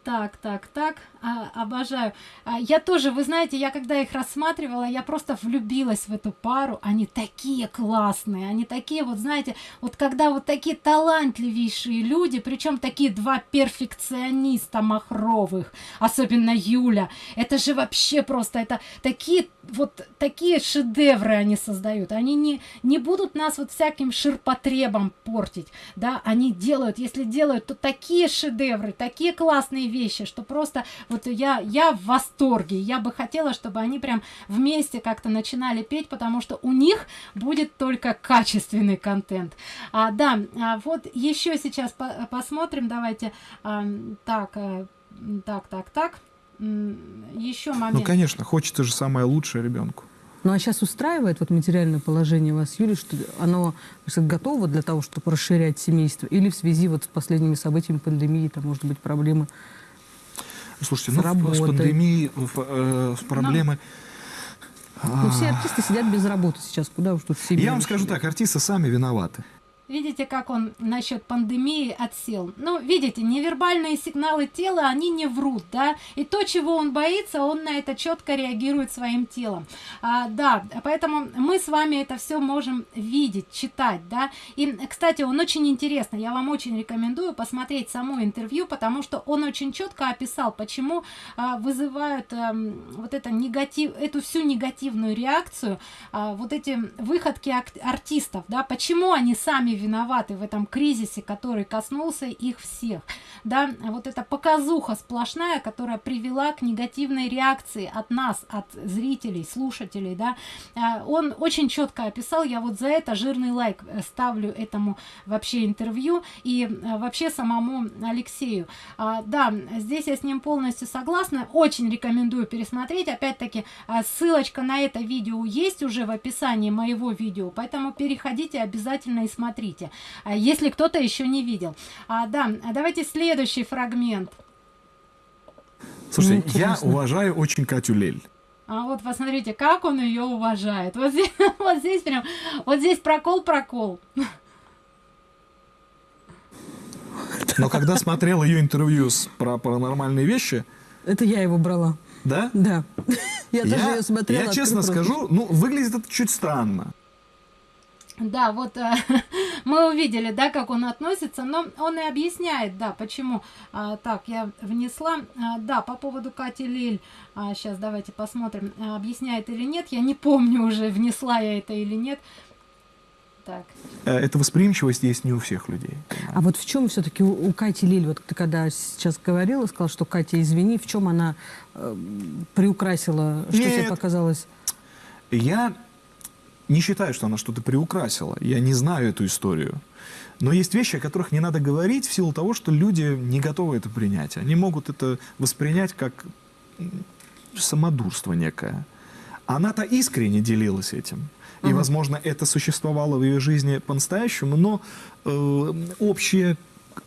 так так так. А, обожаю. А, я тоже вы знаете я когда их рассматривала я просто влюбилась в эту пару. Они такие классные они такие вот знаете вот когда вот такие талантливейшие люди причем такие два перфекциониста махровых особенно юля. Это же вообще просто это такие вот такие шедевры они создают. Они не не будут нас вот всяким ширпотребом портить да. Они делают если делают то такие шедевры такие классные вещи что просто вот я я в восторге я бы хотела чтобы они прям вместе как-то начинали петь потому что у них будет только качественный контент а, да а вот еще сейчас по посмотрим давайте а, так а, так так так еще момент. Ну, конечно, хочется же самое лучшее ребенку. Ну а сейчас устраивает вот материальное положение вас, Юлия, что оно готово для того, чтобы расширять семейство? Или в связи вот с последними событиями пандемии, там может быть проблемы Слушайте, с ну, работой? с пандемией, э, с проблемой... Но Ну, все артисты сидят без работы сейчас. Куда уж тут все Я вам скажу так, артисты сами виноваты. Видите, как он насчет пандемии отсел? Ну, видите, невербальные сигналы тела, они не врут, да? И то, чего он боится, он на это четко реагирует своим телом. А, да, поэтому мы с вами это все можем видеть, читать, да? И, кстати, он очень интересно, я вам очень рекомендую посмотреть само интервью, потому что он очень четко описал, почему а, вызывают а, вот это негатив, эту всю негативную реакцию, а, вот эти выходки артистов, да? Почему они сами виноваты в этом кризисе, который коснулся их всех. Да, вот эта показуха сплошная, которая привела к негативной реакции от нас, от зрителей, слушателей, да, а, он очень четко описал, я вот за это жирный лайк э, ставлю этому вообще интервью и э, вообще самому Алексею. А, да, здесь я с ним полностью согласна, очень рекомендую пересмотреть, опять-таки а, ссылочка на это видео есть уже в описании моего видео, поэтому переходите обязательно и смотрите смотрите, а если кто-то еще не видел. А, да, давайте следующий фрагмент. Слушай, ну, я уважаю очень Катю Лель. А вот посмотрите, как он ее уважает. Вот здесь, вот здесь прям, вот здесь прокол-прокол. Но когда смотрел ее интервью с, про паранормальные вещи... Это я его брала. Да? Да. Я, я тоже ее смотрела. Я честно скажу, ну, выглядит это чуть странно. Да, вот э, мы увидели, да, как он относится, но он и объясняет, да, почему. А, так, я внесла, а, да, по поводу Кати Лиль, а, сейчас давайте посмотрим, а, объясняет или нет, я не помню уже, внесла я это или нет. Так. Э, эта восприимчивость есть не у всех людей. А вот в чем все-таки у, у Кати Лиль, вот ты когда сейчас говорила, сказала, что Катя, извини, в чем она э, приукрасила, что Нет. тебе показалось? Я не считаю, что она что-то приукрасила. Я не знаю эту историю. Но есть вещи, о которых не надо говорить в силу того, что люди не готовы это принять. Они могут это воспринять как самодурство некое. Она-то искренне делилась этим. И, возможно, это существовало в ее жизни по-настоящему, но э, общее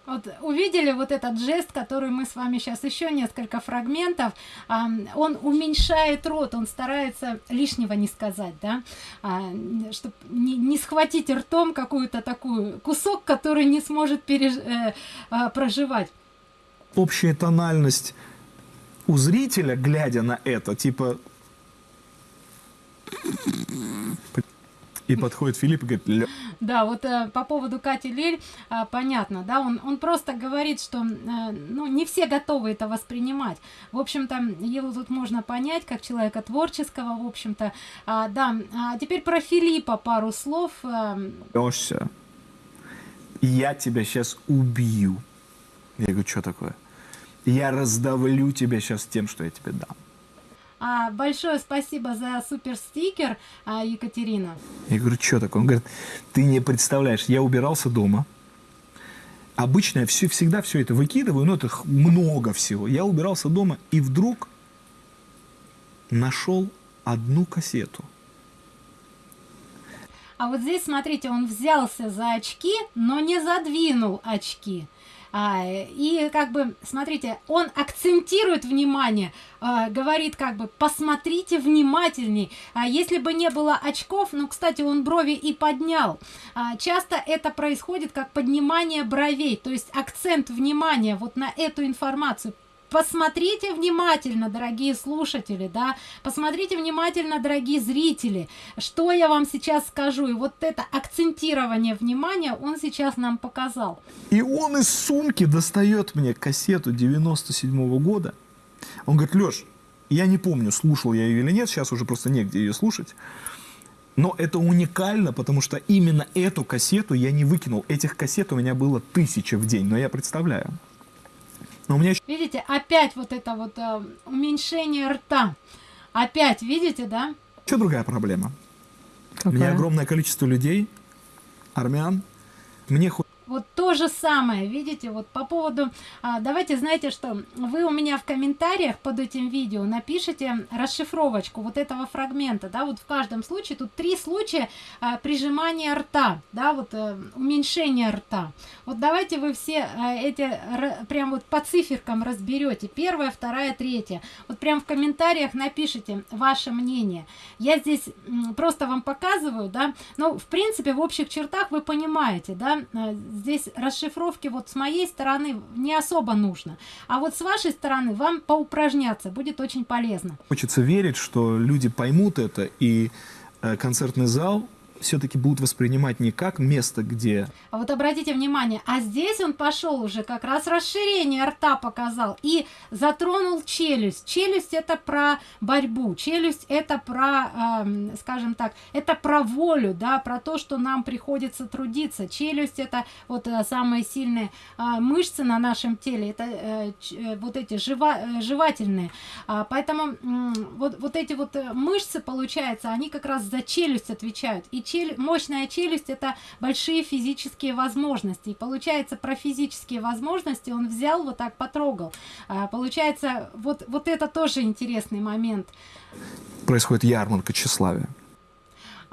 вот увидели вот этот жест, который мы с вами сейчас еще несколько фрагментов. А, он уменьшает рот, он старается лишнего не сказать, да, а, чтобы не, схватить ртом какую-то такую кусок, который не сможет переж... э, э, проживать. Общая тональность у зрителя, глядя на это, типа и подходит Филипп и говорит... Да, вот э, по поводу Кати Лель, э, понятно, да, он, он просто говорит, что э, ну, не все готовы это воспринимать. В общем-то, его тут можно понять, как человека творческого, в общем-то. А, да, а теперь про Филиппа пару слов. Э... Лёша, я тебя сейчас убью. Я говорю, что такое? Я раздавлю тебя сейчас тем, что я тебе дам. А, большое спасибо за супер стикер, а, Екатерина. Я говорю, что такое? Он говорит, ты не представляешь, я убирался дома. Обычно я все, всегда все это выкидываю, но это много всего. Я убирался дома и вдруг нашел одну кассету. А вот здесь, смотрите, он взялся за очки, но не задвинул очки. А, и как бы, смотрите, он акцентирует внимание, а, говорит как бы, посмотрите внимательней. А если бы не было очков, ну, кстати, он брови и поднял. А, часто это происходит как поднимание бровей, то есть акцент внимания вот на эту информацию посмотрите внимательно, дорогие слушатели, да, посмотрите внимательно, дорогие зрители, что я вам сейчас скажу. И вот это акцентирование внимания он сейчас нам показал. И он из сумки достает мне кассету 97 -го года. Он говорит, Леш, я не помню, слушал я ее или нет, сейчас уже просто негде ее слушать. Но это уникально, потому что именно эту кассету я не выкинул. Этих кассет у меня было тысяча в день, но я представляю. Но у меня еще... Видите, опять вот это вот э, уменьшение рта. Опять, видите, да? Еще другая проблема. Какая? У меня огромное количество людей, армян. Мне хоть вот то же самое видите вот по поводу а, давайте знаете что вы у меня в комментариях под этим видео напишите расшифровочку вот этого фрагмента да вот в каждом случае тут три случая а, прижимания рта да вот а, уменьшение рта. Вот давайте вы все а, эти р, прям вот по циферкам разберете первая вторая третья. Вот прям в комментариях напишите ваше мнение. Я здесь просто вам показываю да ну в принципе в общих чертах вы понимаете да а, здесь расшифровки вот с моей стороны не особо нужно. А вот с вашей стороны вам поупражняться будет очень полезно. Хочется верить, что люди поймут это, и э, концертный зал все-таки будут воспринимать не как место, где... А вот обратите внимание, а здесь он пошел уже как раз расширение рта показал и затронул челюсть. Челюсть это про борьбу, челюсть это про, э, скажем так, это про волю, да, про то, что нам приходится трудиться. Челюсть это вот э, самые сильные э, мышцы на нашем теле, это э, э, вот эти жива, э, жевательные. А, поэтому э, вот, вот эти вот э, мышцы, получается, они как раз за челюсть отвечают. И челюсть, мощная челюсть это большие физические возможности. И получается про физические возможности он взял вот так потрогал. А, получается вот, вот это тоже интересный момент. Происходит ярмарка тщеславия.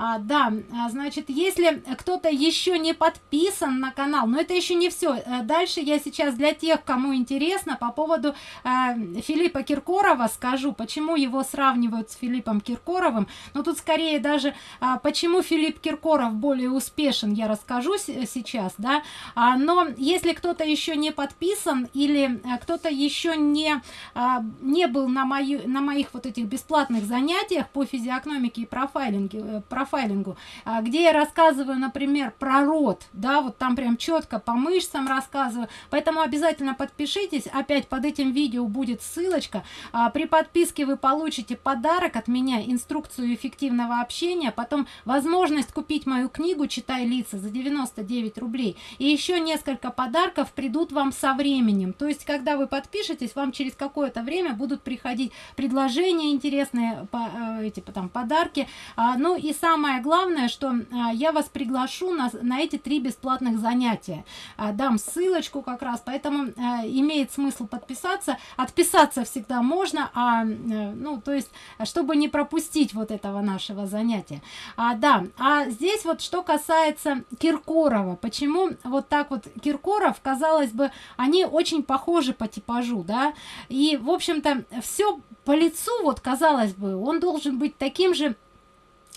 А, да, а, значит, если кто-то еще не подписан на канал, но это еще не все. Э, дальше я сейчас для тех, кому интересно, по поводу э, Филиппа Киркорова скажу, почему его сравнивают с Филиппом Киркоровым. Но тут скорее даже, э, почему Филипп Киркоров более успешен, я расскажу сейчас, да. А, но если кто-то еще не подписан или э, кто-то еще не, э, не был на, мою, на моих вот этих бесплатных занятиях по физиогномике и профайлинге, э, профайлингу, а, где я рассказываю, например, про рот, да, вот там прям четко по мышцам рассказываю, поэтому обязательно подпишитесь, опять под этим видео будет ссылочка, а, при подписке вы получите подарок от меня, инструкцию эффективного общения, потом возможность купить мою книгу «Читай лица» за 99 рублей, и еще несколько подарков придут вам со временем, то есть, когда вы подпишетесь, вам через какое-то время будут приходить предложения интересные, по, э, эти там подарки, а, ну и сам самое главное, что а, я вас приглашу на, на эти три бесплатных занятия. А, дам ссылочку как раз, поэтому а, имеет смысл подписаться. Отписаться всегда можно, а, ну, то есть, чтобы не пропустить вот этого нашего занятия. А, да, а здесь вот что касается Киркорова, почему вот так вот Киркоров, казалось бы, они очень похожи по типажу, да, и, в общем-то, все по лицу, вот казалось бы, он должен быть таким же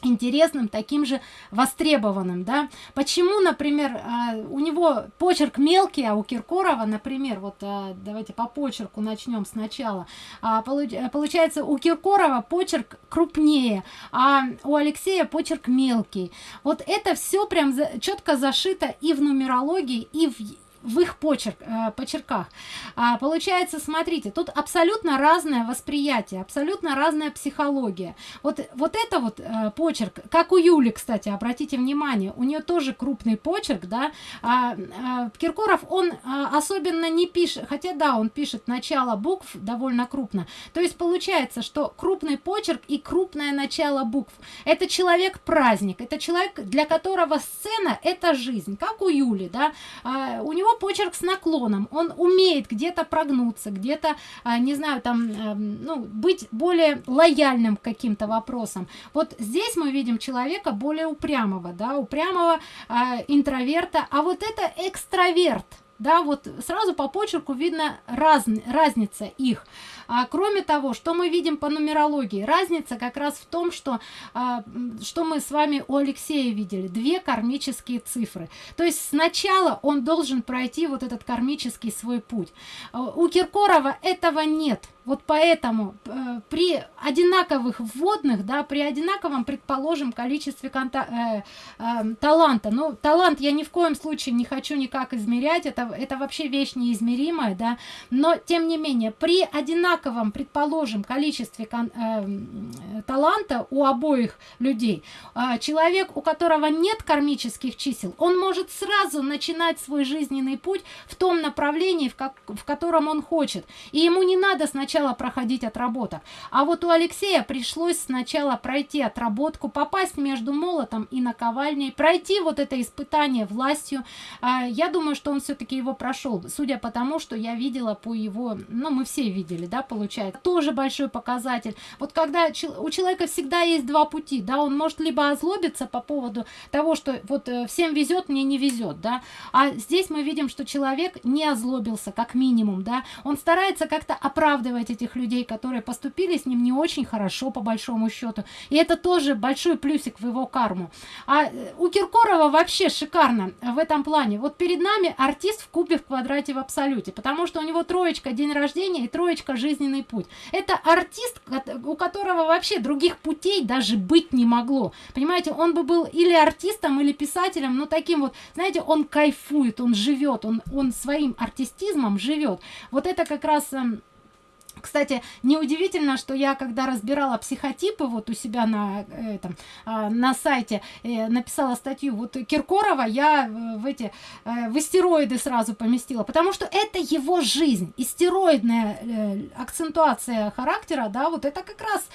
интересным, таким же востребованным, да. Почему, например, а, у него почерк мелкий, а у Киркорова, например, вот а, давайте по почерку начнем сначала. А, получается, у Киркорова почерк крупнее, а у Алексея почерк мелкий. Вот это все прям четко зашито и в нумерологии, и в в их почерк, э, почерках. А, получается, смотрите, тут абсолютно разное восприятие, абсолютно разная психология. Вот, вот это вот э, почерк, как у Юли, кстати, обратите внимание, у нее тоже крупный почерк, да, а, а, Киркоров, он а, особенно не пишет, хотя да, он пишет начало букв довольно крупно, то есть получается, что крупный почерк и крупное начало букв, это человек-праздник, это человек, для которого сцена это жизнь, как у Юли, да, а, у него почерк с наклоном, он умеет где-то прогнуться, где-то, а, не знаю, там, эм, ну, быть более лояльным каким-то вопросам. Вот здесь мы видим человека более упрямого, да, упрямого а, интроверта, а вот это экстраверт, да, вот сразу по почерку видно раз, разница их. А, кроме того, что мы видим по нумерологии? Разница как раз в том, что, а, что мы с вами у Алексея видели, две кармические цифры. То есть сначала он должен пройти вот этот кармический свой путь. А, у Киркорова этого нет. Вот поэтому э, при одинаковых вводных, да, при одинаковом, предположим, количестве конта э, э, таланта, ну, талант я ни в коем случае не хочу никак измерять, это, это вообще вещь неизмеримая, да, но, тем не менее, при одинаковом предположим, количестве э, таланта у обоих людей, э, человек, у которого нет кармических чисел, он может сразу начинать свой жизненный путь в том направлении, в, как, в котором он хочет. И ему не надо сначала сначала проходить отработок. А вот у Алексея пришлось сначала пройти отработку, попасть между молотом и наковальней, пройти вот это испытание властью. А, я думаю, что он все-таки его прошел, судя по тому, что я видела по его, ну, мы все видели, да, получается. Тоже большой показатель. Вот когда у человека всегда есть два пути, да, он может либо озлобиться по поводу того, что вот э, всем везет, мне не везет, да, а здесь мы видим, что человек не озлобился, как минимум, да, он старается как-то оправдывать этих людей, которые поступили с ним не очень хорошо, по большому счету, и это тоже большой плюсик в его карму. А э, у Киркорова вообще шикарно в этом плане. Вот перед нами артист в кубе в квадрате в абсолюте, потому что у него троечка день рождения и троечка жизненный путь. Это артист, у которого вообще других путей даже быть не могло. Понимаете, он бы был или артистом, или писателем, но таким вот, знаете, он кайфует, он живет, он, он своим артистизмом живет. Вот это как раз эм, кстати, неудивительно, что я, когда разбирала психотипы вот у себя на, этом, а, на сайте, э, написала статью, вот Киркорова я э, в эти, э, в истероиды сразу поместила, потому что это его жизнь, истероидная акцентуация характера, да, вот это как раз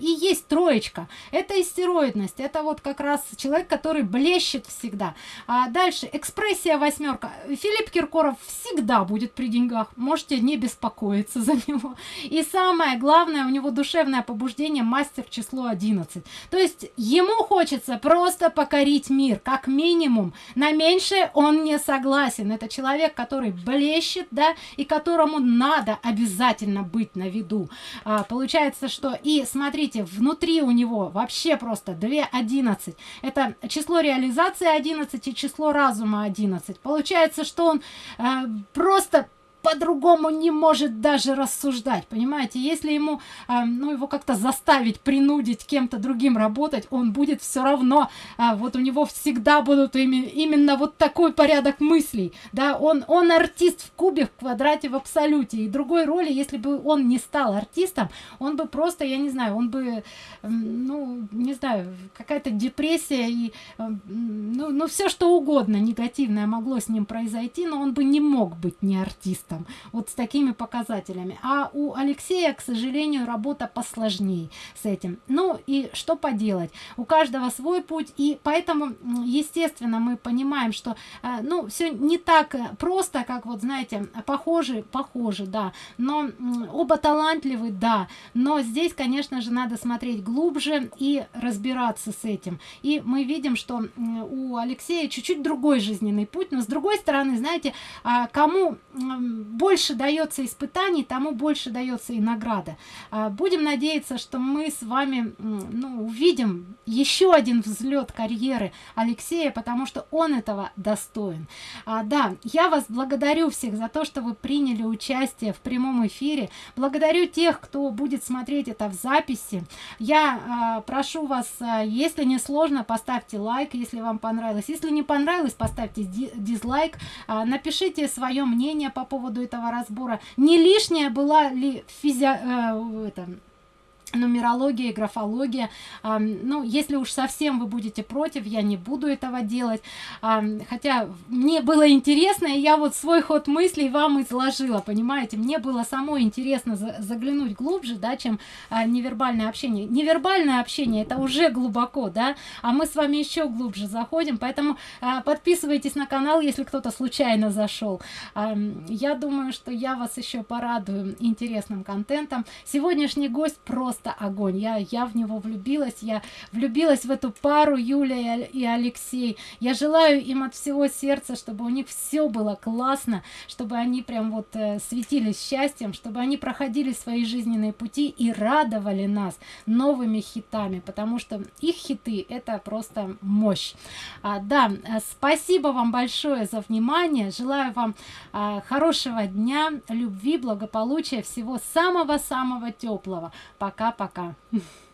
и есть троечка, это истероидность, это вот как раз человек, который блещет всегда. А дальше, экспрессия восьмерка. Филипп Киркоров всегда будет при деньгах, можете не беспокоиться за него. И самое главное, у него душевное побуждение мастер число 11. То есть ему хочется просто покорить мир, как минимум. На меньшее он не согласен. Это человек, который блещет, да, и которому надо обязательно быть на виду. А, получается, что и смотрите, внутри у него вообще просто 2 11. Это число реализации 11 и число разума 11. Получается, что он э, просто по-другому не может даже рассуждать, понимаете? Если ему, э, ну, его как-то заставить, принудить кем-то другим работать, он будет все равно, э, вот у него всегда будут ими, именно вот такой порядок мыслей, да, он, он артист в кубе, в квадрате, в абсолюте, и другой роли, если бы он не стал артистом, он бы просто, я не знаю, он бы, э, ну, не знаю, какая-то депрессия и, э, ну, ну, все что угодно негативное могло с ним произойти, но он бы не мог быть не артистом артистом, вот с такими показателями. А у Алексея, к сожалению, работа посложнее с этим. Ну и что поделать? У каждого свой путь, и поэтому, естественно, мы понимаем, что, э, ну, все не так просто, как вот, знаете, похожи, похожи, да, но оба талантливы, да, но здесь, конечно же, надо смотреть глубже и разбираться с этим. И мы видим, что у Алексея чуть-чуть другой жизненный путь, но с другой стороны, знаете, а кому больше дается испытаний, тому больше дается и награда. А, будем надеяться, что мы с вами ну, увидим еще один взлет карьеры Алексея, потому что он этого достоин. А, да, я вас благодарю всех за то, что вы приняли участие в прямом эфире. Благодарю тех, кто будет смотреть это в записи. Я а, прошу вас, а, если не сложно, поставьте лайк, если вам понравилось. Если не понравилось, поставьте дизлайк. А, напишите свое мнение по поводу поводу этого разбора, не лишняя была ли физи... Э, это, нумерология, графология. А, ну, если уж совсем вы будете против, я не буду этого делать. Хотя мне было интересно, и я вот свой ход мыслей вам изложила, понимаете? Мне было само интересно за заглянуть глубже, да, чем а, невербальное общение. Невербальное общение это уже глубоко, да, а мы с вами еще глубже заходим, поэтому а, подписывайтесь на канал, если кто-то случайно зашел. Я думаю, что я вас еще порадую интересным контентом. Сегодняшний гость просто просто огонь. Я, я в него влюбилась, я влюбилась в эту пару Юля и, и Алексей. Я желаю им от всего сердца, чтобы у них все было классно, чтобы они прям вот э, светились счастьем, чтобы они проходили свои жизненные пути и радовали нас новыми хитами, потому что их хиты это просто мощь. А, да, э, спасибо вам большое за внимание. Желаю вам а, хорошего дня, любви, благополучия, всего самого-самого теплого. Пока para cá.